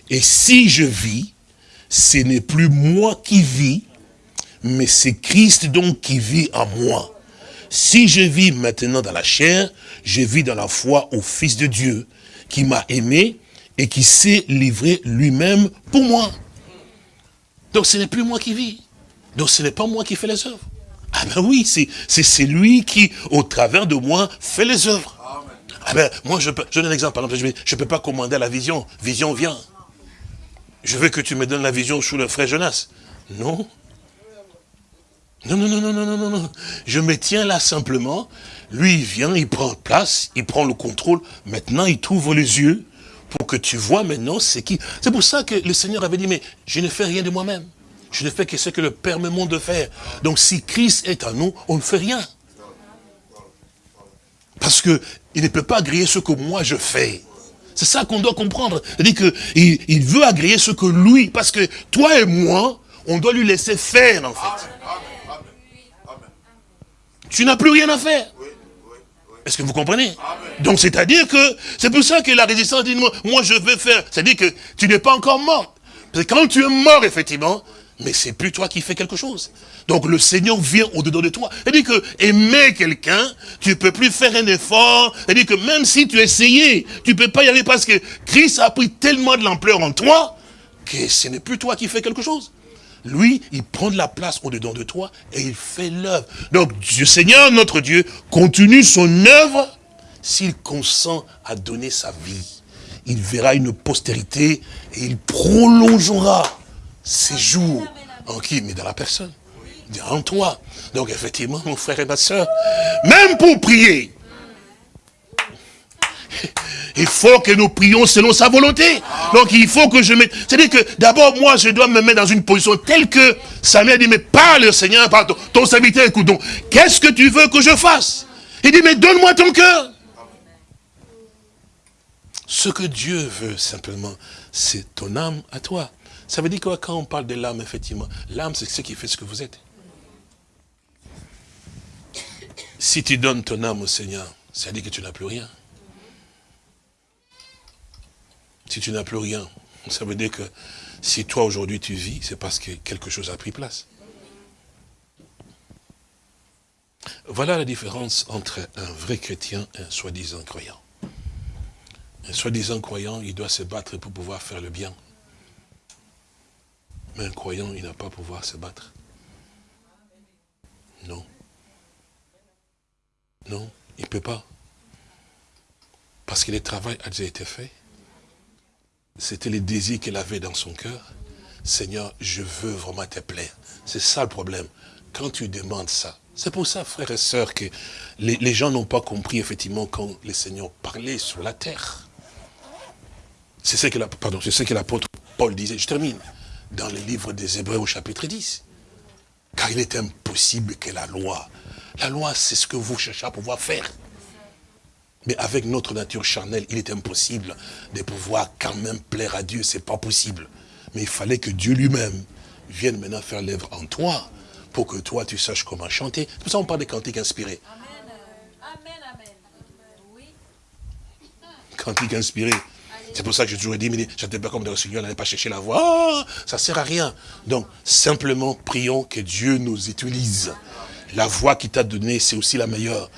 Et si je vis, ce n'est plus moi qui vis, mais c'est Christ donc qui vit en moi. Si je vis maintenant dans la chair, je vis dans la foi au Fils de Dieu, qui m'a aimé et qui s'est livré lui-même pour moi. Donc ce n'est plus moi qui vis, Donc ce n'est pas moi qui fais les œuvres. Ah ben oui, c'est lui qui, au travers de moi, fait les œuvres. Ah ben, moi, je, peux, je donne un exemple. Par exemple, je ne peux pas commander la vision. Vision vient. Je veux que tu me donnes la vision sous le frère Jonas. Non. Non, non, non, non, non, non, non. Je me tiens là simplement. Lui, il vient, il prend place, il prend le contrôle. Maintenant, il t'ouvre les yeux pour que tu vois maintenant c'est qui. C'est pour ça que le Seigneur avait dit, mais je ne fais rien de moi-même. Je ne fais que ce que le Père me montre de faire. Donc si Christ est en nous, on ne fait rien. Parce que il ne peut pas agréer ce que moi je fais. C'est ça qu'on doit comprendre. C'est-à-dire qu'il il veut agréer ce que lui, parce que toi et moi, on doit lui laisser faire en fait. Tu n'as plus rien à faire. Est-ce que vous comprenez? Donc c'est-à-dire que, c'est pour ça que la résistance dit, moi, je veux faire. C'est-à-dire que tu n'es pas encore mort. Parce quand tu es mort, effectivement, mais c'est plus toi qui fais quelque chose. Donc le Seigneur vient au-dedans de toi. C'est-à-dire que aimer quelqu'un, tu ne peux plus faire un effort. C'est-à-dire que même si tu essayais, tu ne peux pas y aller parce que Christ a pris tellement de l'ampleur en toi que ce n'est plus toi qui fais quelque chose. Lui, il prend de la place au-dedans de toi et il fait l'œuvre. Donc, le Seigneur, notre Dieu, continue son œuvre s'il consent à donner sa vie. Il verra une postérité et il prolongera ses jours. En qui? Mais dans la personne. En toi. Donc, effectivement, mon frère et ma soeur, même pour prier, il faut que nous prions selon sa volonté. Donc il faut que je mette... C'est-à-dire que d'abord, moi, je dois me mettre dans une position telle que Samuel dit, mais parle, Seigneur, pardon, ton serviteur, écoute donc, qu'est-ce que tu veux que je fasse? Il dit, mais donne-moi ton cœur. Ce que Dieu veut, simplement, c'est ton âme à toi. Ça veut dire que quand on parle de l'âme, effectivement, l'âme, c'est ce qui fait ce que vous êtes. Si tu donnes ton âme au Seigneur, ça veut dire que tu n'as plus rien. Si tu n'as plus rien, ça veut dire que si toi aujourd'hui tu vis, c'est parce que quelque chose a pris place. Voilà la différence entre un vrai chrétien et un soi-disant croyant. Un soi-disant croyant, il doit se battre pour pouvoir faire le bien. Mais un croyant, il n'a pas pouvoir se battre. Non. Non, il ne peut pas. Parce que le travail a déjà été fait. C'était le désir qu'elle avait dans son cœur. Seigneur, je veux vraiment te plaire. C'est ça le problème. Quand tu demandes ça, c'est pour ça, frères et sœurs, que les, gens n'ont pas compris, effectivement, quand le Seigneur parlait sur la terre. C'est ce que l'apôtre Paul disait. Je termine. Dans le livre des Hébreux au chapitre 10. Car il est impossible que la loi, la loi c'est ce que vous cherchez à pouvoir faire. Mais avec notre nature charnelle, il est impossible de pouvoir quand même plaire à Dieu. C'est pas possible. Mais il fallait que Dieu lui-même vienne maintenant faire l'œuvre en toi pour que toi, tu saches comment chanter. C'est pour ça qu'on parle des cantiques inspirés. Amen, amen. Oui. Cantiques inspirés. C'est pour ça que j'ai toujours dit, mais j'étais pas comme le Seigneur, n'allait pas chercher la voix. Ça ah, ça sert à rien. Donc, simplement, prions que Dieu nous utilise. La voix qu'il t'a donnée, c'est aussi la meilleure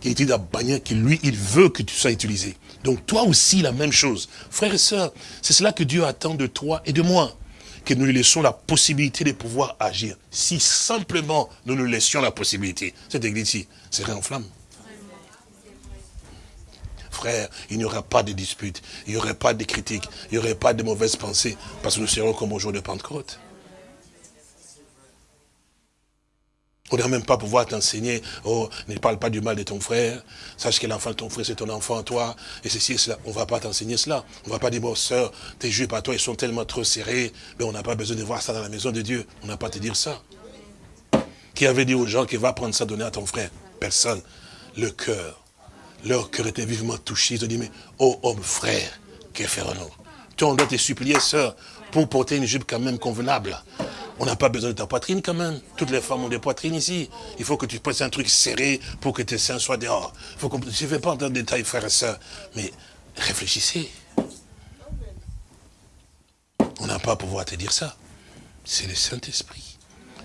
qui est utilisé bannière, que lui, il veut que tu sois utilisé. Donc toi aussi, la même chose. Frères et sœurs, c'est cela que Dieu attend de toi et de moi. Que nous lui laissons la possibilité de pouvoir agir. Si simplement nous nous laissions la possibilité, cette église-ci serait en flamme. Frère, il n'y aura pas de disputes, il n'y aurait pas de critiques, il n'y aurait pas de mauvaises pensées, parce que nous serons comme au jour de Pentecôte. On ne même pas pouvoir t'enseigner, oh, ne parle pas du mal de ton frère, sache que l'enfant de ton frère, c'est ton enfant, toi, et ceci et cela. On ne va pas t'enseigner cela. On ne va pas dire, bon, sœur, tes juifs à toi, ils sont tellement trop serrés, mais on n'a pas besoin de voir ça dans la maison de Dieu. On n'a pas à te dire ça. Qui avait dit aux gens qu'il va prendre ça, donner à ton frère? Personne. Le cœur. Leur cœur était vivement touché. Ils ont dit, mais, oh homme frère, que ferons-nous Toi, on doit te supplier, sœur, pour porter une jupe quand même convenable. On n'a pas besoin de ta poitrine quand même. Toutes les femmes ont des poitrines ici. Il faut que tu prennes un truc serré pour que tes seins soient dehors. Je ne vais pas entrer en détail, frères et sœurs, mais réfléchissez. On n'a pas à pouvoir te dire ça. C'est le Saint-Esprit.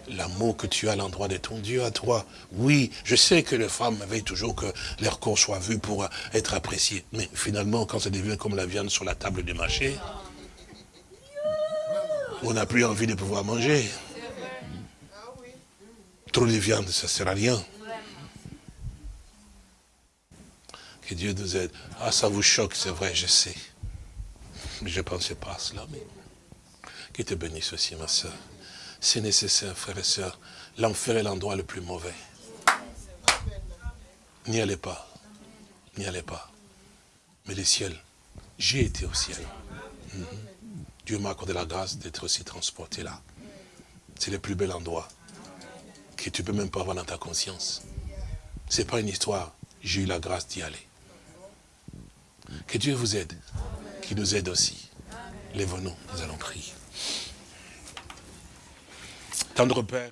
L'amour que tu as à l'endroit de ton Dieu à toi. Oui, je sais que les femmes veillent toujours que leur corps soit vu pour être apprécié. Mais finalement, quand ça devient comme la viande sur la table du marché, on n'a plus envie de pouvoir manger. Trop de viande, ça ne sert à rien. Que Dieu nous aide. Ah, ça vous choque, c'est vrai, je sais. Je ne pensais pas à cela, mais te bénisse aussi, ma soeur. C'est nécessaire, frères et sœurs. L'enfer est l'endroit le plus mauvais. N'y allez pas. N'y allez pas. Mais le ciel, j'ai été au ciel. Mhm. Dieu m'a accordé la grâce d'être aussi transporté là. C'est le plus bel endroit que tu peux même pas avoir dans ta conscience. Ce n'est pas une histoire. J'ai eu la grâce d'y aller. Que Dieu vous aide, qu'il nous aide aussi. Lève-nous, nous allons prier. Tendre Père.